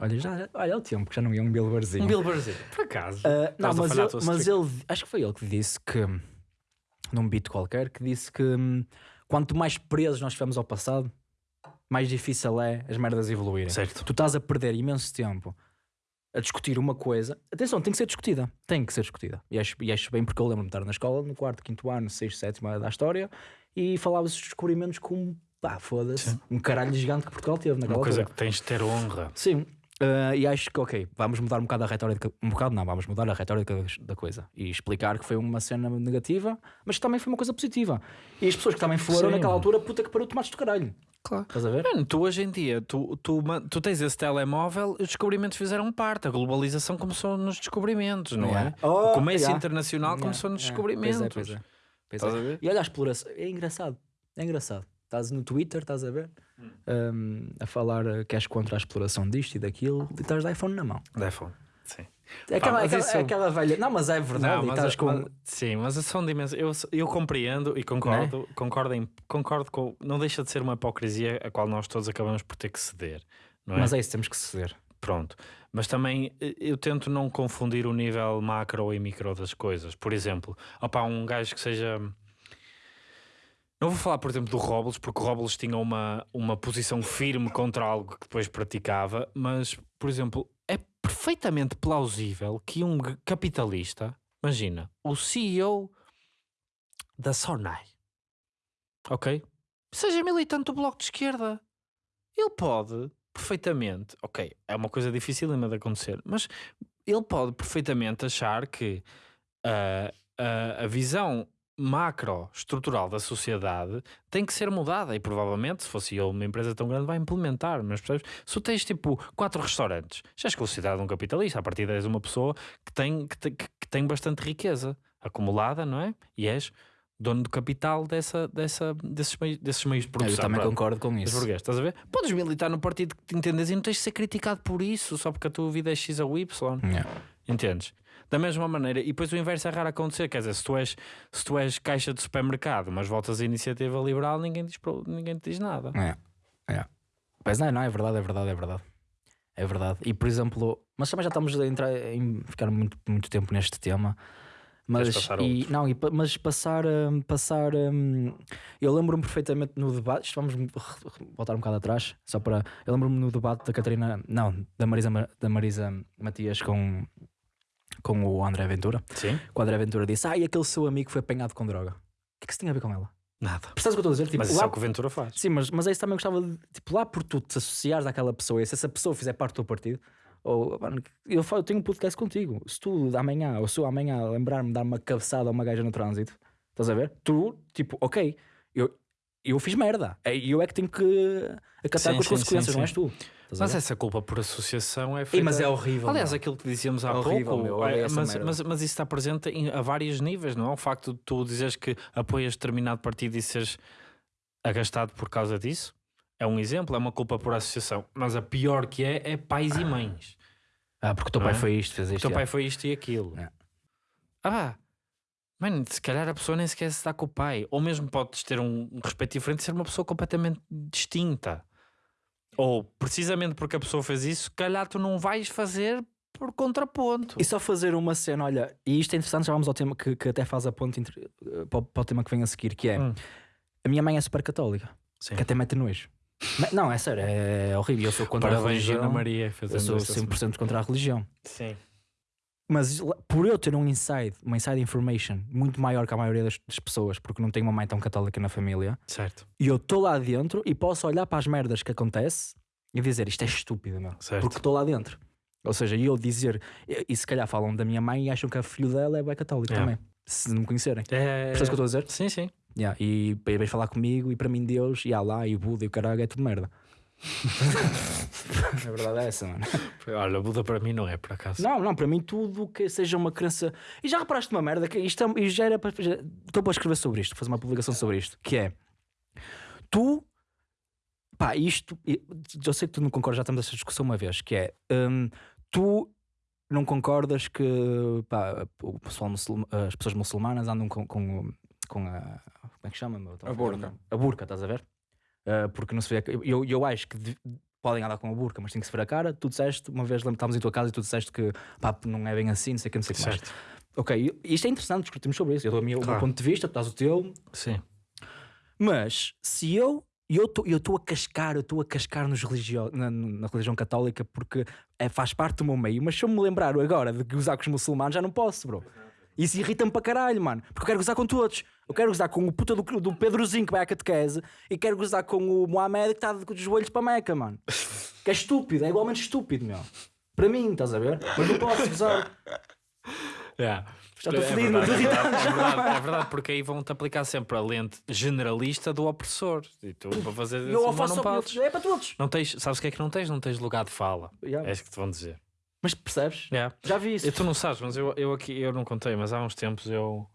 Olha, já, olha, é o tempo que já não ia um Billboardzinho. Um Brasil, por acaso. Uh, não, mas, tua mas ele, acho que foi ele que disse que, num beat qualquer, que disse que hum, quanto mais presos nós estivermos ao passado, mais difícil é as merdas evoluírem. Certo. Tu estás a perder imenso tempo a discutir uma coisa. Atenção, tem que ser discutida. Tem que ser discutida. E acho, e acho bem porque eu lembro-me de estar na escola, no quarto, quinto ano, sexto, sétimo ano da história, e falava-se dos descobrimentos como, pá, foda-se, um caralho gigante que Portugal teve naquela Uma coisa altura. que tens de ter honra. Sim, eh, e acho que, ok, vamos mudar um bocado a retórica, um bocado não, vamos mudar a retórica da coisa e explicar que foi uma cena negativa, mas que também foi uma coisa positiva. E as pessoas que também foram Sim. naquela altura, puta que pariu, tomates do caralho. Claro. Estás a ver? Mano, tu hoje em dia, tu, tu, tu tens esse telemóvel, os descobrimentos fizeram parte. A globalização começou nos descobrimentos, não Yeah. é? Oh, o comércio yeah. internacional Yeah, começou nos yeah. descobrimentos. Pois é, pois é. Pois Estás é. a ver? E olha a exploração, é engraçado, é engraçado. Estás no Twitter, estás a ver. Um, a falar eh, que és contra a exploração disto e daquilo, e estás de iPhone na mão. Da iPhone. Sim. É aquela, mas aquela, isso- é aquela velha. Não, mas é verdade. Não, mas, estás com. mas- sim, mas são dimensões. Eu, eu compreendo e concordo, concordo, em, concordo com. Não deixa de ser uma hipocrisia a qual nós todos acabamos por ter que ceder. É? Mas é isso, temos que ceder. Pronto. Mas também eh, eu tento não confundir o nível macro e micro das coisas. Por exemplo, opá, um gajo que seja. Não vou falar, por exemplo, do Robles, porque o Robles tinha uma, uma posição firme contra algo que depois praticava, mas, por exemplo, é perfeitamente plausível que um capitalista, imagina, o CEO da Sonai, ok? Seja militante do Bloco de Esquerda. Ele pode perfeitamente, ok, é uma coisa difícil de acontecer, mas ele pode perfeitamente achar que ah, a, a visão macro estrutural da sociedade tem que ser mudada e provavelmente se fosse ele uma empresa tão grande vai implementar, mas percebes? Se tu tens tipo quatro restaurantes, já és considerado um capitalista, a partir és uma pessoa que tem, que, que tem bastante riqueza acumulada, não é? E és dono do capital dessa, dessa, desses, meios, desses meios de Eu produção. também pronto. concordo com isso. estás a ver? Podes militar no partido que te entendes e não tens de ser criticado por isso, só porque a tua vida é X ou Y. Yeah. Entendes? Da mesma maneira, e depois o inverso é raro acontecer, quer dizer, se tu és, se tu és caixa de supermercado, mas voltas à iniciativa liberal, ninguém, diz, ninguém te diz nada. É, é. Pois não, não, é verdade, é verdade, é verdade. é verdade. E por exemplo, mas também já estamos a entrar em ficar muito, muito tempo neste tema. Mas, passar a e, outro? não, e, mas passar, hum, passar hum, eu lembro-me perfeitamente no debate, isto vamos voltar um bocado atrás, só para eu lembro-me no debate da Catarina, não, da Marisa, Ma- da Marisa Matias com, com o André Ventura. Sim? O André Ventura disse: Ah, e aquele seu amigo foi apanhado com droga. O que é que isso tinha a ver com ela? Nada. Percebes o que eu estou a dizer? Tipo, Mas isso lá é o que o Ventura faz. Sim, mas, mas é isso também gostava de. Tipo, lá por tu te associares àquela pessoa e se essa pessoa fizer parte do teu partido, ou mano, eu, falo, eu tenho um podcast contigo. Se tu amanhã, ou se eu amanhã lembrar-me de dar uma cabeçada a uma gaja no trânsito, estás a ver? Tu, tipo, ok, eu, eu fiz merda. É, eu é que tenho que acatar Sim, com as sim, consequências, sim, não és tu. Mas essa culpa por associação é Ei, feita... mas é horrível. Aliás, aquilo que dizíamos há É horrível, pouco, meu, é, mas, mas, mas isso está presente em, a vários níveis, não é? O facto de tu dizeres que apoias determinado partido e seres agastado por causa disso é um exemplo, é uma culpa por associação. Mas a pior que é, é pais e mães. Ah, porque o teu Não pai é? foi isto, fez O isto. teu já. pai foi isto e aquilo. É. Ah. Mano, se calhar a pessoa nem sequer se está com o pai. Ou mesmo podes ter um, um respeito diferente e ser uma pessoa completamente distinta. Ou precisamente porque a pessoa fez isso, calhar tu não vais fazer por contraponto. E só fazer uma cena, olha, e isto é interessante, já vamos ao tema que, que até faz a ponte entre- eh, para, o- para o tema que vem a seguir, que é Hum. a minha mãe é super católica, Sim. que até mete nojo. Não, é sério, é horrível. Eu sou contra a Parabéns, religião. Ana Maria, Eu sou esta 100% contra a religião. Sim. Mas por eu ter um inside, uma inside information muito maior que a maioria das, das pessoas, porque não tenho uma mãe tão católica na família, Certo. e eu estou lá dentro e posso olhar para as merdas que acontece e dizer isto é estúpido, meu. Certo. Porque estou lá dentro. Ou seja, e eu dizer, e, e se calhar falam da minha mãe e acham que a filho dela é bem católico É. também, se não me conhecerem. É... Percebes o que eu estou a dizer? Sim, sim. Yeah, e para ir falar comigo e para mim Deus e Allah e o Buda e o caralho é tudo merda. [laughs] a verdade é essa, mano. Olha, Buda para mim não é, por acaso. Não, não, para mim tudo que seja uma crença. E já reparaste uma merda que isto é, já era para. já- Estou para escrever sobre isto, fazer uma publicação sobre isto, que é tu. Pá, isto. Eu sei que tu não concordas, já estamos nessa discussão uma vez, que é hum, tu não concordas que pá, o pessoal as pessoas muçulmanas andam com, com, com a. Como é que chama? A burca. A burca, estás a ver? Ah, porque não se vê. Eu, eu acho que de- podem andar com a burca, mas tem que se ver a cara. Tu disseste, uma vez estávamos em tua casa e tu disseste que pá, não é bem assim, não sei o que, não sei o que mais. Ok, isto é interessante, discutimos sobre isso. Eu dou o meu, o meu Claro. ponto de vista, tu dás o teu. Sim. Mas se eu. Eu estou a cascar, eu estou a cascar nos religio, na, na religião católica porque é, faz parte do meu meio, mas se eu me lembrar agora de gozar com os muçulmanos, já não posso, bro. Isso irrita-me para caralho, mano. Porque eu quero gozar com todos. Eu quero gozar com o puta do, do Pedrozinho que vai à catequese e quero gozar com o Mohamed que está os joelhos para a Meca, mano. [laughs] Que é estúpido, é igualmente estúpido, meu. Para mim, estás a ver? Mas não posso gozar. Yeah. Já estou É fodido, não verdade, estou é verdade, é verdade, é verdade, porque aí vão-te aplicar sempre a lente generalista do opressor. E tu, para fazer Eu isso, faço não só- podes. É para todos. Não tens, sabes o que é que não tens? Não tens lugar de fala. Yeah. É isso que te vão dizer. Mas percebes? Yeah. Já vi isso. E tu não sabes, mas eu, eu aqui eu não contei, mas há uns tempos eu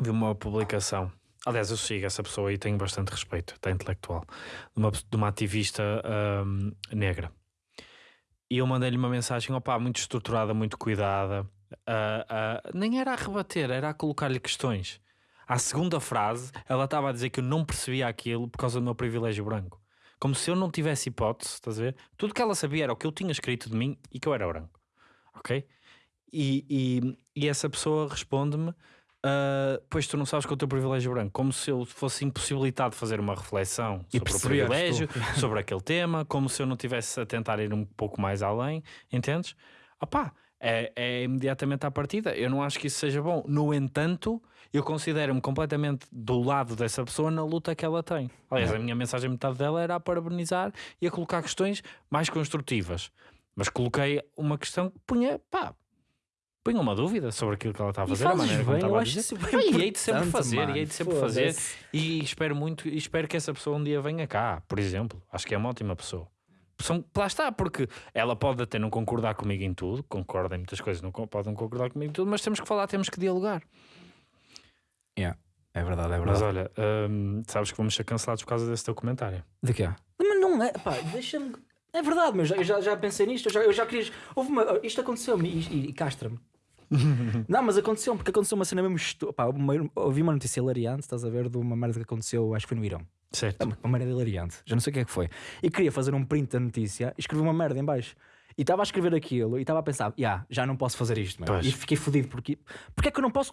vi uma publicação. Aliás, eu sigo essa pessoa e tenho bastante respeito, até intelectual, de uma, de uma ativista ahm, negra. E eu mandei-lhe uma mensagem, opá, muito estruturada, muito cuidada. ah, ah, nem era a rebater, era a colocar-lhe questões. À segunda frase, ela estava a dizer que eu não percebia aquilo por causa do meu privilégio branco. Como se eu não tivesse hipótese, estás a ver? Tudo que ela sabia era o que eu tinha escrito de mim e que eu era branco. Ok? E, e, e essa pessoa responde-me: ah, Pois tu não sabes que é o teu privilégio branco. Como se eu fosse impossibilitado de fazer uma reflexão E sobre o privilégio, sobre aquele tema, como se eu não tivesse a tentar ir um pouco mais além. Entendes? Opá, é, é imediatamente à partida. Eu não acho que isso seja bom. No entanto, eu considero-me completamente do lado dessa pessoa na luta que ela tem. Aliás, a minha mensagem, metade dela era a parabenizar e a colocar questões mais construtivas. Mas coloquei uma questão que punha, pá, punha uma dúvida sobre aquilo que ela estava a fazer, a maneira como estava a dizer. e hei de sempre fazer, mano. e hei de sempre fazer. E espero muito, e espero que essa pessoa um dia venha cá, por exemplo. Acho que é uma ótima pessoa. São, lá está, porque ela pode até não concordar comigo em tudo, concorda em muitas coisas, não pode não concordar comigo em tudo, mas temos que falar, temos que dialogar. É verdade, é Mas verdade. olha, hum, sabes que vamos ser cancelados por causa desse teu comentário. De quê? Mas não é, pá, deixa-me. É verdade, mas eu já, já pensei nisto, eu já, eu já queria. Houve uma, isto aconteceu-me e, e, e castra-me. [laughs] não, mas aconteceu-me, porque aconteceu uma cena mesmo. Estu... Pá, uma, ouvi uma notícia hilariante, estás a ver, de uma merda que aconteceu, acho que foi no Irão. Certo. Uma uma merda hilariante. Já não sei o que é que foi. E queria fazer um print da notícia e escrevi uma merda em baixo. E estava a escrever aquilo e estava a pensar, "Ya, já não posso fazer isto, meu. Pois. E fiquei fodido porque. Porque é que eu não posso.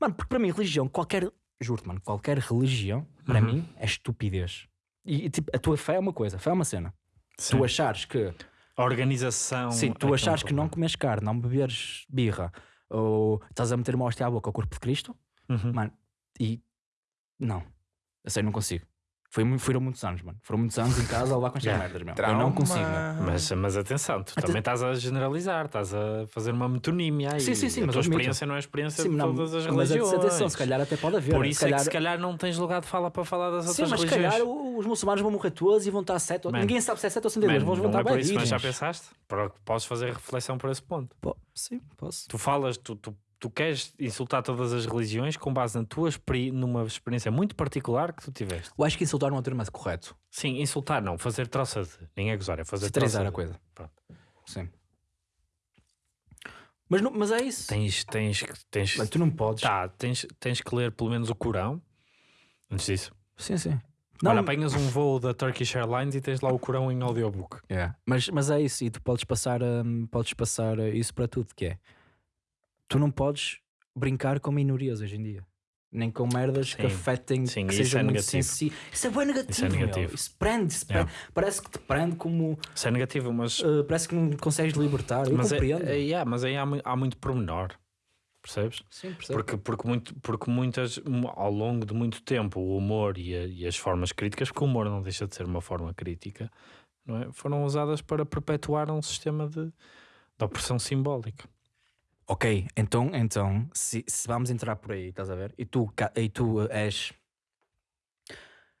Mano, porque para mim, religião, qualquer. Juro-te, mano, qualquer religião, para Uhum. mim, é estupidez. E, tipo, a tua fé é uma coisa, fé é uma cena. Sim. Tu achares que. A organização. Sim, é tu que é achares que não comes carne, não beberes birra, ou estás a meter uma hóstia à boca ao corpo de Cristo, Uhum. mano, e. Não. Eu sei, não consigo. Foi, mu- foram muitos anos, mano. Foram muitos anos em casa a levar com estas Yeah. merdas, meu. Eu não consigo, meu. Mas, mas atenção, tu Até- também estás a generalizar, estás a fazer uma metonímia aí. Sim, sim, sim, A mas tua admito. experiência não é a experiência Sim, de não, todas as mas religiões. atenção, se calhar até pode haver. Por se isso é calhar... que se calhar não tens lugar de fala para falar das Sim, outras mas se religiões. calhar o- os muçulmanos vão morrer todos e vão estar sete. Man. Ninguém sabe se é sete ou cento e dois. Man, Vão não é por isso, bem mas já pensaste? Para que podes fazer reflexão por esse ponto. Po- Sim, posso. Tu falas, tu, tu, tu queres insultar todas as religiões com base na tua experi numa experiência muito particular que tu tiveste. Eu acho que insultar não é o termo mais correto. Sim, insultar não, fazer troça de. Nem é gozar, é fazer Satirizar troça a de. coisa. Pronto. Sim. Mas, não- mas é isso. Tens, tens, tens, Mano, tu não podes. tá, tens, tens que ler pelo menos o Corão antes disso. Sim, sim. Olha, apanhas um voo da Turkish Airlines e tens lá o Corão em audiobook. Yeah. Mas, mas é isso, e tu podes passar, hum, podes passar uh, isso para tudo, que é tu não podes brincar com minorias hoje em dia. Nem com merdas que Sim. afetem, Sim, que sejam é muito sensíveis. Isso é bem negativo. Isso é negativo. Isso prende, isso Yeah. prende. Parece que te prende como. Isso é negativo, mas, uh, parece que não consegues libertar. Eu mas, é, compreendo. é, yeah, mas aí há, há muito pormenor. Percebes? Sim, percebo. Porque, porque, muito, porque muitas, ao longo de muito tempo, o humor e, a- e as formas críticas, porque o humor não deixa de ser uma forma crítica, é? foram usadas para perpetuar um sistema de, de opressão simbólica. Ok, então, então se, se vamos entrar por aí, estás a ver? E tu, e tu és.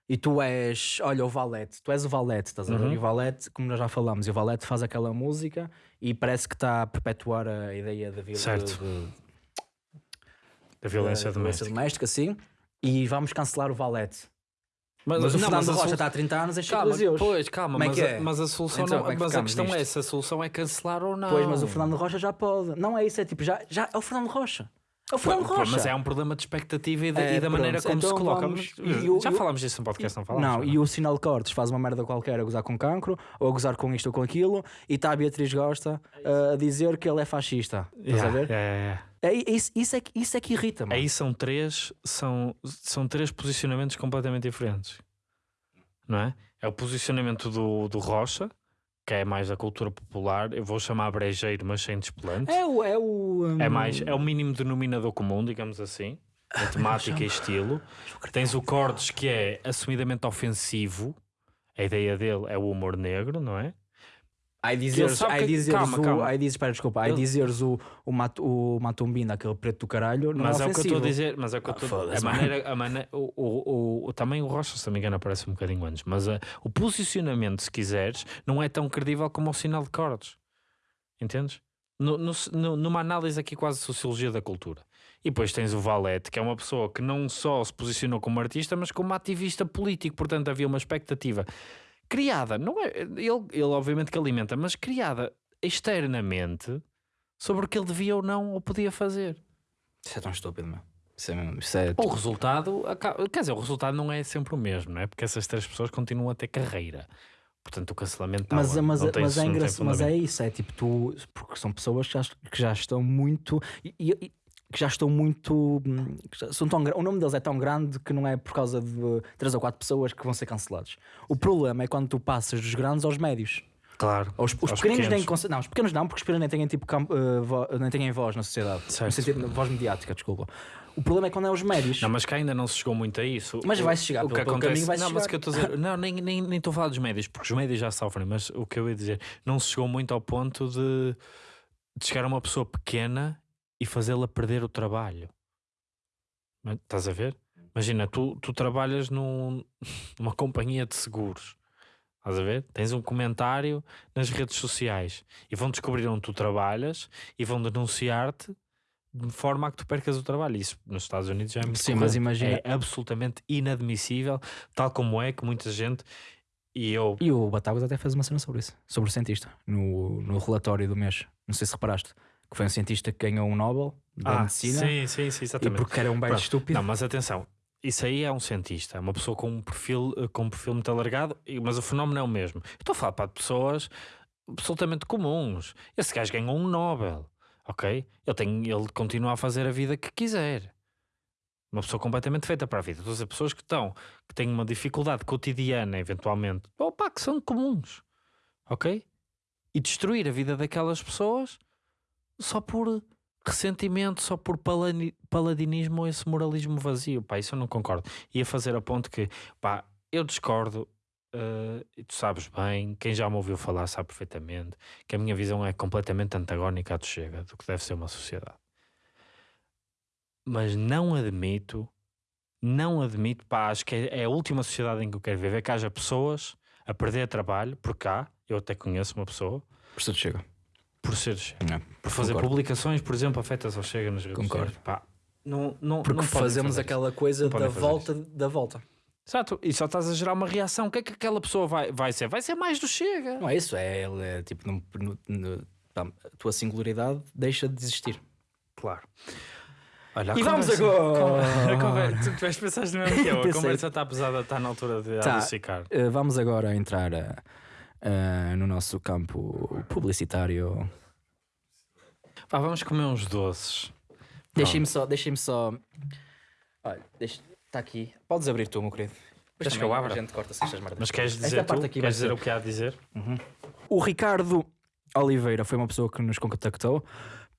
E tu és, olha, o Valete, tu és o Valete, estás a ver? Uhum. E o Valete, como nós já falamos, e o Valete faz aquela música e parece que está a perpetuar a ideia da violência, Da violência da doméstica. doméstica, sim. E vamos cancelar o Valete. Mas, Mas, o não, Fernando mas a Rocha está há 30 anos Chico Calma, Deus. pois, calma, é mas, que a, é? mas a solução Então, não, é que mas a questão é nisto? essa, a solução é cancelar ou não. Pois, mas o Fernando Rocha já pode. Não é isso, é tipo, já, já é o Fernando Rocha. É o Fernando Pô, Rocha. Mas é um problema de expectativa e, de- É, e da maneira pronto, como se então coloca. vamos- Mas, e o- já e o- falámos disso no podcast, não falámos? Não, e o sinal cortes faz uma merda qualquer a gozar com cancro, ou a gozar com isto ou com aquilo, e está a Beatriz Gosta uh, a dizer que ele é fascista. Estás a Yeah, ver? yeah, yeah. É, isso, isso, é, que- isso é que irrita, mano. Aí são três, são, são três posicionamentos completamente diferentes. Não é? É o posicionamento do, do Rocha, que é mais da cultura popular, eu vou chamar brejeiro, mas sem desplante. É o. É, o, um, É mais, é o mínimo denominador comum, digamos assim, em [laughs] temática e estilo. Tens o Cordes, que é assumidamente ofensivo. A ideia dele é o humor negro, não é? Aí dizeres, sabe aí que- dizeres calma, o. calma. Aí dizes, espera, desculpa, aí Ele- dizeres o, o, mat, o Matumbina, aquele preto do caralho, não mas é é o que eu estou a dizer, mas é o que eu Ah, estou foda-se, a maneira, a maneira o, o, o- também o Rocha, se não me engano, aparece um bocadinho antes, mas a- o posicionamento, se quiseres, não é tão credível como o sinal de cordes. Entendes? No- no- numa análise aqui quase de sociologia da cultura. E depois tens o Valete, que é uma pessoa que não só se posicionou como artista, mas como ativista político. Portanto, havia uma expectativa criada, não é? Ele, ele obviamente que alimenta, mas criada externamente sobre o que ele devia ou não ou podia fazer. Isso é tão estúpido, meu. Isso é mesmo. Isso é. O resultado, aca- quer dizer, o resultado não é sempre o mesmo, não é? Porque essas três pessoas continuam a ter carreira. Portanto, o cancelamento está Mas, lá, mas, mas, é engraçado, mas é isso, é tipo tu, porque são pessoas que já, que já estão muito e- e- que já estão muito hum, que são tão, o nome deles é tão grande que não é por causa de três ou quatro pessoas que vão ser cancelados. O problema é quando tu passas dos grandes aos médios. Claro. Os, os pequenos nem pequenos. conse- não, os pequenos não, porque os pequenos nem têm tipo campo, eh, vo- nem têm voz na sociedade. Certo. No sentido, voz mediática, desculpa. O problema é quando é os médios. Não, mas cá ainda não se chegou muito a isso. Mas vai-se chegar, o pelo- que pelo acontece, vai-se Não, mas chegar. que eu estou a dizer, [laughs] não, nem estou nem, nem a falar dos médios, porque os médios já sofrem, mas o que eu ia dizer, não se chegou muito ao ponto de, de chegar a uma pessoa pequena e fazê-la perder o trabalho. Estás a ver? Imagina, tu, tu trabalhas num, [laughs] numa companhia de seguros. Estás a ver? Tens um comentário nas redes sociais e vão descobrir onde tu trabalhas e vão denunciar-te de forma a que tu percas o trabalho. Isso nos Estados Unidos já é muito Sim, mas imagina- É absolutamente inadmissível, tal como é que muita gente e eu. E o Batagas até fez uma cena sobre isso, sobre o cientista, no, no relatório do mês. Não sei se reparaste, que foi um cientista que ganhou um Nobel da Ah, medicina sim, sim, sim, e exatamente. porque era um Pronto. estúpido. Não, mas atenção, isso aí é um cientista, é uma pessoa com um perfil, eh, com um perfil muito alargado, e- mas o fenómeno é o mesmo. Estou a falar para pessoas absolutamente comuns. Esse gajo ganhou um Nobel, ok? Ele, tem, ele continua a fazer a vida que quiser. Uma pessoa completamente feita para a vida. Estou a dizer, pessoas que estão, que têm uma dificuldade cotidiana, eventualmente, opa, que são comuns, ok? E destruir a vida daquelas pessoas só por ressentimento, só por paladinismo ou esse moralismo vazio. Pá, isso eu não concordo. Ia fazer a ponto que, pá, eu discordo. eh, e tu sabes bem, quem já me ouviu falar sabe perfeitamente que a minha visão é completamente antagónica à do Chega, do que deve ser uma sociedade. Mas não admito, não admito, pá, acho que é, é a última sociedade em que eu quero viver, que haja pessoas a perder trabalho, por cá, eu até conheço uma pessoa, Por chega. Por ser Chega Não. por fazer Concordo. publicações, por exemplo, afetas ao Chega nas redes Concordo. sociais. Pá, não, não, Porque não fazemos fazer aquela coisa Não da volta da volta. Exato, e só estás a gerar uma reação. O que é que aquela pessoa vai, vai ser? Vai ser mais do Chega. Não é isso, é, ele é tipo, no- no- no- pá, a tua singularidade deixa de existir. Claro. Olha, a E vamos agora. [laughs] A conversa, tu tiveste pensaste no mesmo que [laughs] eu. A Pensei. conversa está pesada, está na altura de Tá. adocicar. Uh, vamos agora entrar uh, uh, no nosso campo publicitário. Pá, vamos comer uns doces. Deixem-me só, deixem-me só. Olha, está aqui. Podes abrir tu, meu querido. Queres que eu abra? A gente corta-se estas merdas. Mas queres Esta dizer, parte tu? aqui vai queres dizer ser- o que há a dizer? O Ricardo Oliveira foi uma pessoa que nos contactou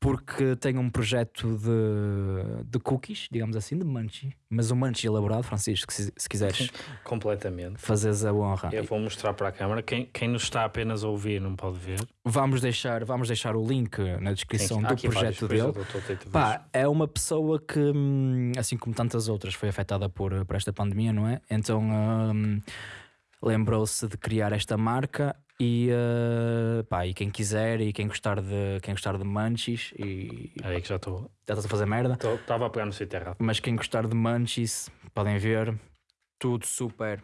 porque tem um projeto de, de cookies, digamos assim, de munchie. Mas um munchie elaborado, Francisco, se, se quiseres Completamente. fazeres a honra. Eu vou mostrar para a câmara. Quem, quem nos está apenas a ouvir não pode ver. Vamos deixar, vamos deixar o link na descrição Sim, do projeto dele. Pá, é uma pessoa que, hum, assim como tantas outras, foi afetada por, por esta pandemia, não é? Então hum, lembrou-se de criar esta marca e, uh, pá, e quem quiser e quem gostar de, quem gostar de munchies e Aí que já estou. já estás a fazer merda, Estava a pegar no sítio errado. mas quem gostar de munchies podem ver, tudo super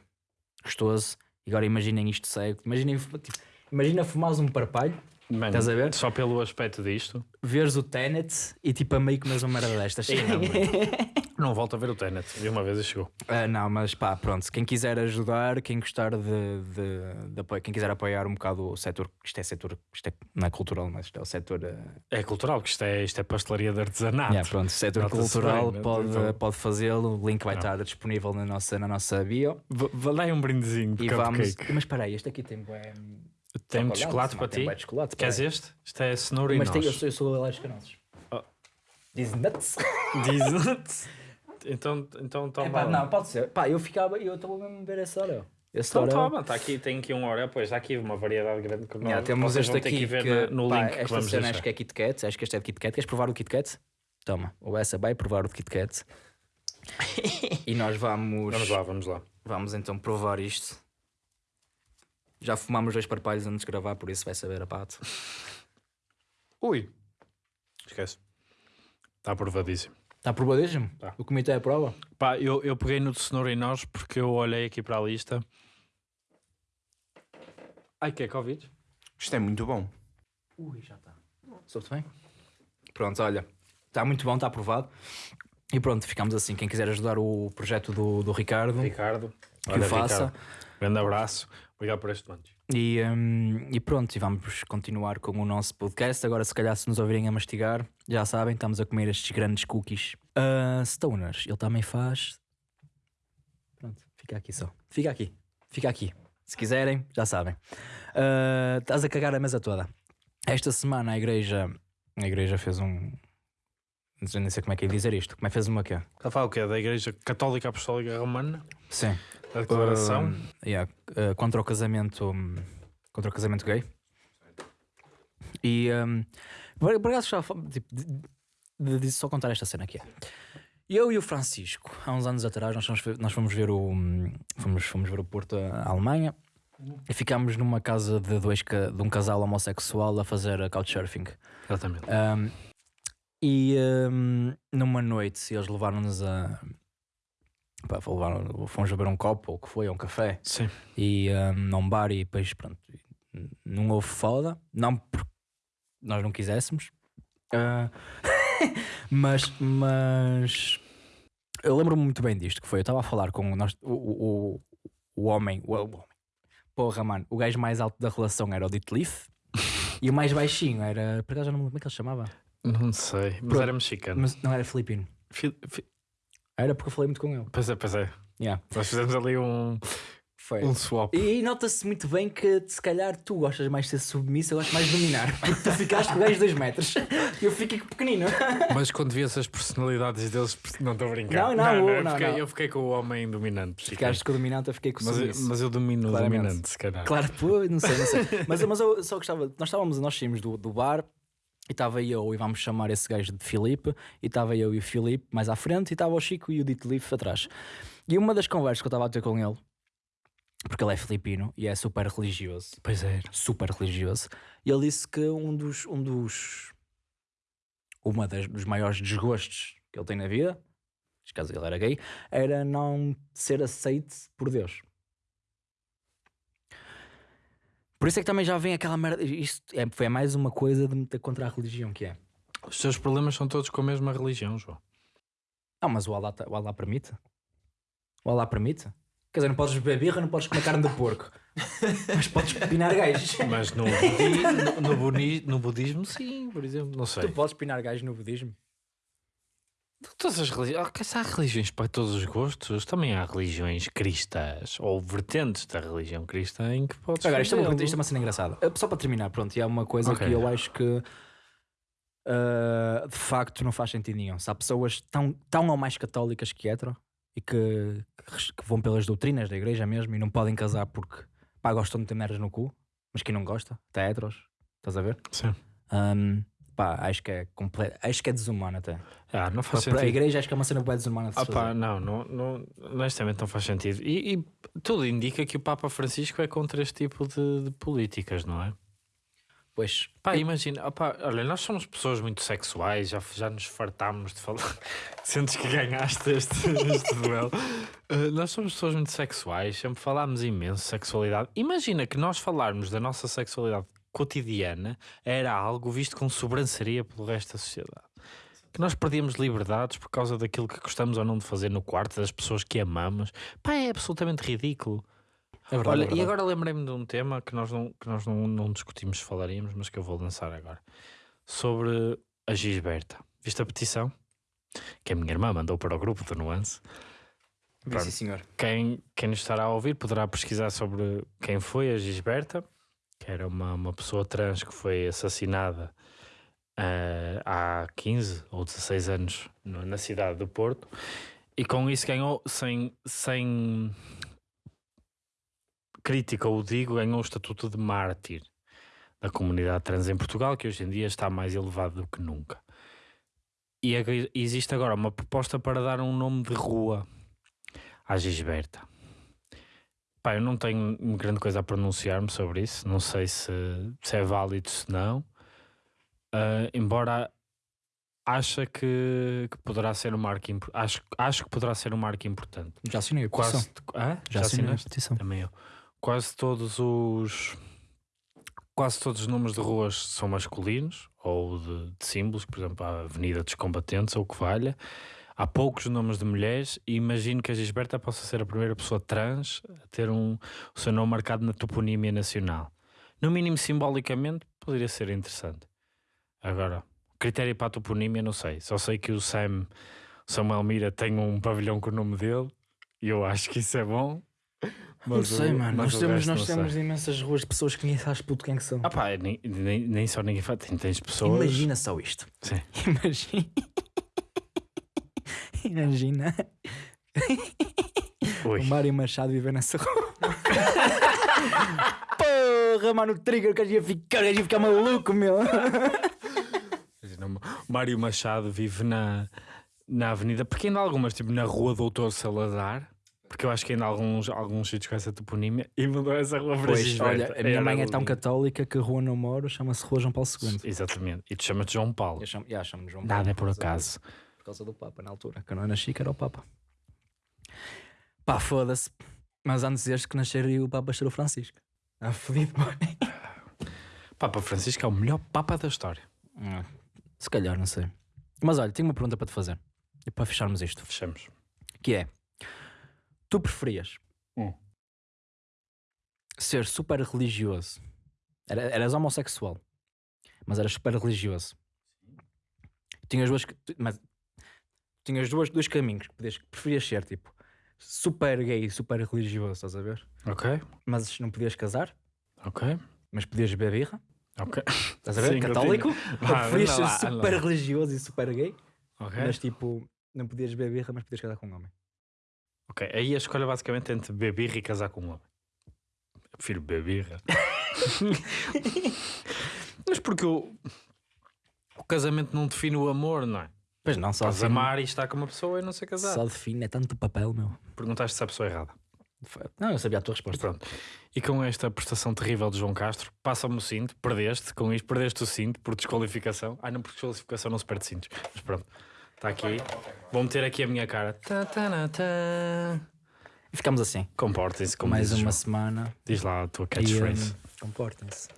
gostoso. E agora imaginem isto cego, imaginem, tipo, imagina fumares um parpalho, Mano, Estás a ver? Só pelo aspecto disto. veres o Tenet e tipo a meio comes uma merda destas. [laughs] [laughs] Não, volto a ver o Tenet. Vi uma vez e chegou. Ah, não, mas pá, pronto. Quem quiser ajudar, quem gostar de, de, de apoio, quem quiser apoiar um bocado o setor, isto é setor, isto é, não é cultural, mas isto é o setor. ah, É cultural, porque isto é, isto é pastelaria de artesanato. yeah, pronto, setor cultural bem, né? pode, Então- pode fazê-lo. O link vai Não. estar disponível na nossa, na nossa bio. V- um brindezinho de E vamos. Mas espera aí, este aqui tem bué. Tem de chocolate para ti? chocolate. Queres este? Isto é cenoura e Mas eu sou, alérgico a nozes. Oh. Diz nuts. Diz [laughs] Então, então toma. Epá, não, pode ser. Pá, eu ficava, eu estou mesmo a ver essa hora. Esse Então Oreo. toma, está aqui, tem aqui um Oreo, pois há aqui uma variedade grande que Yeah, nós, temos este aqui que ver que, na- no pá, link que esta vamos cena deixar. acho que é Kit Kat, acho que este é de Kit Kat. Queres provar o Kit Kat? Toma, o essa vai provar o de Kit Kat. [laughs] e nós vamos, Vamos lá, vamos lá. vamos então provar isto. Já fumámos dois parpalhos antes de gravar, por isso vai saber a pato. Ui. Esquece. Está aprovadíssimo. Está aprovadíssimo? Tá. O comitê aprova? Pá, eu, eu peguei no de cenoura e nós porque eu olhei aqui para a lista. Ai, que é Covid? Isto é muito bom. Ui, já está. Soube-te bem? Pronto, olha. Está muito bom, está aprovado. E pronto, ficamos assim. Quem quiser ajudar o projeto do, do Ricardo, Ricardo. que o faça. Ricardo, grande abraço. Obrigado por este manche. E, hum, e pronto, e vamos continuar com o nosso podcast. Agora, se calhar, se nos ouvirem a mastigar, já sabem, estamos a comer estes grandes cookies. Ah, stoners, ele também faz. Pronto, fica aqui só. Fica aqui, fica aqui. Se quiserem, já sabem. Ah, estás a cagar a mesa toda. Esta semana a igreja, a igreja fez um. não sei como é que é dizer isto. Como é que fez uma quê? Está a falar o quê? Da Igreja Católica Apostólica Romana? Sim. A declaração? Um, yeah, uh, contra o casamento um, contra o casamento gay e um, por por acaso já tipo, de, de- de só contar esta cena aqui eu e o Francisco há uns anos atrás nós fomos ver, nós fomos ver o fomos, fomos ver o Porto à Alemanha e ficámos numa casa de, dois, de um casal homossexual a fazer uh, couchsurfing Exatamente. um, e um, numa noite eles levaram-nos a. Pá, levaram, fomos beber um copo, ou o que foi, ou um café, Sim. e um, num bar, e depois, pronto, não houve foda, não porque nós não quiséssemos, ah, [laughs] mas, mas Eu lembro-me muito bem disto, que foi, eu estava a falar com o, nós- o, o, o, homem, o, o homem, porra, mano, o gajo mais alto da relação era o Dito Leaf [laughs] e o mais baixinho era, por acaso já não me lembro como é que ele se chamava, Não sei, mas Pronto. era mexicano. mas não era filipino, Fi- fi- era porque eu falei muito com ele. Pois é, pois é. Yeah, Nós fizemos ali um, foi. um swap. E, e nota-se muito bem que se calhar tu gostas mais de ser submisso, eu gosto mais de dominar, porque tu ficaste com o gajo de 2 metros e eu fiquei pequenino. [laughs] Mas quando vi essas personalidades deles, não estou a brincar. Não, não, eu, não, fiquei, não. eu fiquei com o homem dominante. Ficaste com o dominante, eu fiquei com o Mas, eu- submisso. mas eu domino o Claramente. dominante, se calhar. Claro, pô, não sei, não sei. mas, mas eu só gostava. Nós estávamos, nós saímos do, do bar e estava eu, e vamos chamar esse gajo de Filipe, e estava eu e o Filipe mais à frente, e estava o Chico e o Dito Leaf atrás. E uma das conversas que eu estava a ter com ele, porque ele é filipino e é super religioso, Pois é. super religioso, e ele disse que um dos. Um dos uma das, dos maiores desgostos que ele tem na vida, neste caso ele era gay, era não ser aceite por Deus. Por isso é que também já vem aquela merda. Isto é, foi mais uma coisa de meter contra a religião que é. Os teus problemas são todos com a mesma religião, João. Ah, mas o Allah, tá- o Allah permite? O Allah permite? Quer dizer, não podes beber birra, não podes comer carne de porco. [laughs] mas podes pinar gajos. Mas no, budi, no, no no budismo, sim, por exemplo. Não sei. Tu podes pinar gajos no budismo? Todas as religiões. Se há religiões para todos os gostos. Também há religiões cristãs ou vertentes da religião cristã em que podes. Agora, isto é, uma, isto é uma cena engraçada. Eh, Só para terminar, pronto, e é uma coisa Ok. que eu acho que ah, de facto não faz sentido nenhum. Se há pessoas tão, tão ou mais católicas que hetero e que, que vão pelas doutrinas da igreja mesmo e não podem casar porque pá, gostam de ter merdas no cu, mas quem não gosta, até heteros, estás a ver? Sim. Ahm, pá, acho que é completo, acho que é desumano até. Ah, não faz a sentido. igreja acho que é uma cena bem desumana de se Ah, pá, não, não, não, honestamente não faz sentido. E, e tudo indica que o Papa Francisco é contra este tipo de, de políticas, não é? Pois, Pá, imagina, opá, olha, nós somos pessoas muito sexuais, já, já nos fartámos de falar. [laughs] Sentes que ganhaste este, este duelo. Uh, nós somos pessoas muito sexuais, sempre falámos imenso de sexualidade. Imagina que nós falarmos da nossa sexualidade cotidiana era algo visto com sobranceria pelo resto da sociedade. Que nós perdíamos liberdades por causa daquilo que gostamos ou não de fazer no quarto, das pessoas que amamos. Pá, é absolutamente ridículo. é verdade. Olha, é verdade. e agora lembrei-me de um tema que nós, não, que nós não, não discutimos, falaríamos, mas que eu vou lançar agora. Sobre a Gisberta. Viste a petição? Que a minha irmã mandou para o grupo do Nuance. Pronto. sim, senhor. Quem, quem nos estará a ouvir poderá pesquisar sobre quem foi a Gisberta, que era uma, uma pessoa trans que foi assassinada eh, há 15 ou 16 anos no- na cidade do Porto. E com isso ganhou, sem, sem crítica ou digo, ganhou o estatuto de mártir da comunidade trans em Portugal, que hoje em dia está mais elevado do que nunca. E existe agora uma proposta para dar um nome de rua à Gisberta. Pá, eu não tenho grande coisa a pronunciar-me sobre isso, não sei se, se é válido, se não. Ah, embora acha que, que poderá ser um marco acho, acho que poderá ser um marco importante. Já assinei a petição. Quase, Hã? Já, assinei a petição. Também eu. Quase todos os quase todos os nomes de ruas são masculinos ou de, de símbolos, por exemplo, a Avenida dos Combatentes ou o que valha. Há poucos nomes de mulheres e imagino que a Gisberta possa ser a primeira pessoa trans a ter um, o seu nome marcado na toponímia nacional. No mínimo simbolicamente poderia ser interessante. Agora, critério para a toponímia não sei. Só sei que o Sam Samuel Mira tem um pavilhão com o nome dele e eu acho que isso é bom. Não sei, o- mano. Nós temos, nós sei. temos imensas ruas de pessoas que nem sabes puto quem que são. Ah pá, nem, nem, nem só ninguém. Tem- Tens pessoas. Imagina só isto. Sim. [laughs] Imagina. [laughs] Imagina Ui. o Mário Machado viver nessa rua. [laughs] Porra, mano, o trigger que ia ficar, ia ficar maluco, meu. Mário Machado vive na, na avenida, porque ainda há algumas, tipo na rua Doutor Salazar, porque eu acho que ainda há alguns, alguns sítios com essa toponímia, e mudou essa rua para Pois, olha, a minha Era mãe é tão católica que a rua não moro chama-se Rua João Paulo II. Exatamente. E tu chamas-te João Paulo. Eu chamo, chamo João Nada Paulo é por acaso. Causa do Papa, na altura. Que eu não nasci, que era o Papa. Pá, foda-se. Mas antes deste que nascer e o Papa ser o Francisco. Ah, fodido. [laughs] Papa Francisco é o melhor Papa da história. Ah, Se calhar, não sei. Mas olha, tenho uma pergunta para te fazer. E para fecharmos isto. Fechamos. Que é, tu preferias Hum. ser super religioso, Era- eras homossexual, mas eras super religioso. Tinhas duas, mas, tinhas duas, dois caminhos que podias, preferias ser, tipo, super gay e super religioso, estás a ver? Ok, Mas não podias casar, ok, mas podias beber birra, ok. estás a ver? Sim, Católico, Vá, preferias anda ser lá, anda super lá. religioso e super gay, Ok. mas tipo, não podias beber birra, mas podias casar com um homem. Ok, aí a escolha basicamente é entre beber birra e casar com um homem. Eu prefiro beber birra. [laughs] Mas porque o, o casamento não define o amor, não é? Pois não, só Podes amar e estar com uma pessoa e não ser casado. Só define, é tanto papel, meu. Perguntaste se a pessoa é errada. Não, eu sabia a tua resposta. pronto. E com esta prestação terrível de João Castro, passa-me o cinto, perdeste, com isto perdeste o cinto por desqualificação. Ah, não, por desqualificação não se perde cintos. Mas pronto, está aqui. Vou meter aqui a minha cara. Tá, tá, tá. E ficamos assim. Comportem-se como Mais dizes, uma João. semana. Diz lá a tua E, catchphrase. hum, Comportem-se.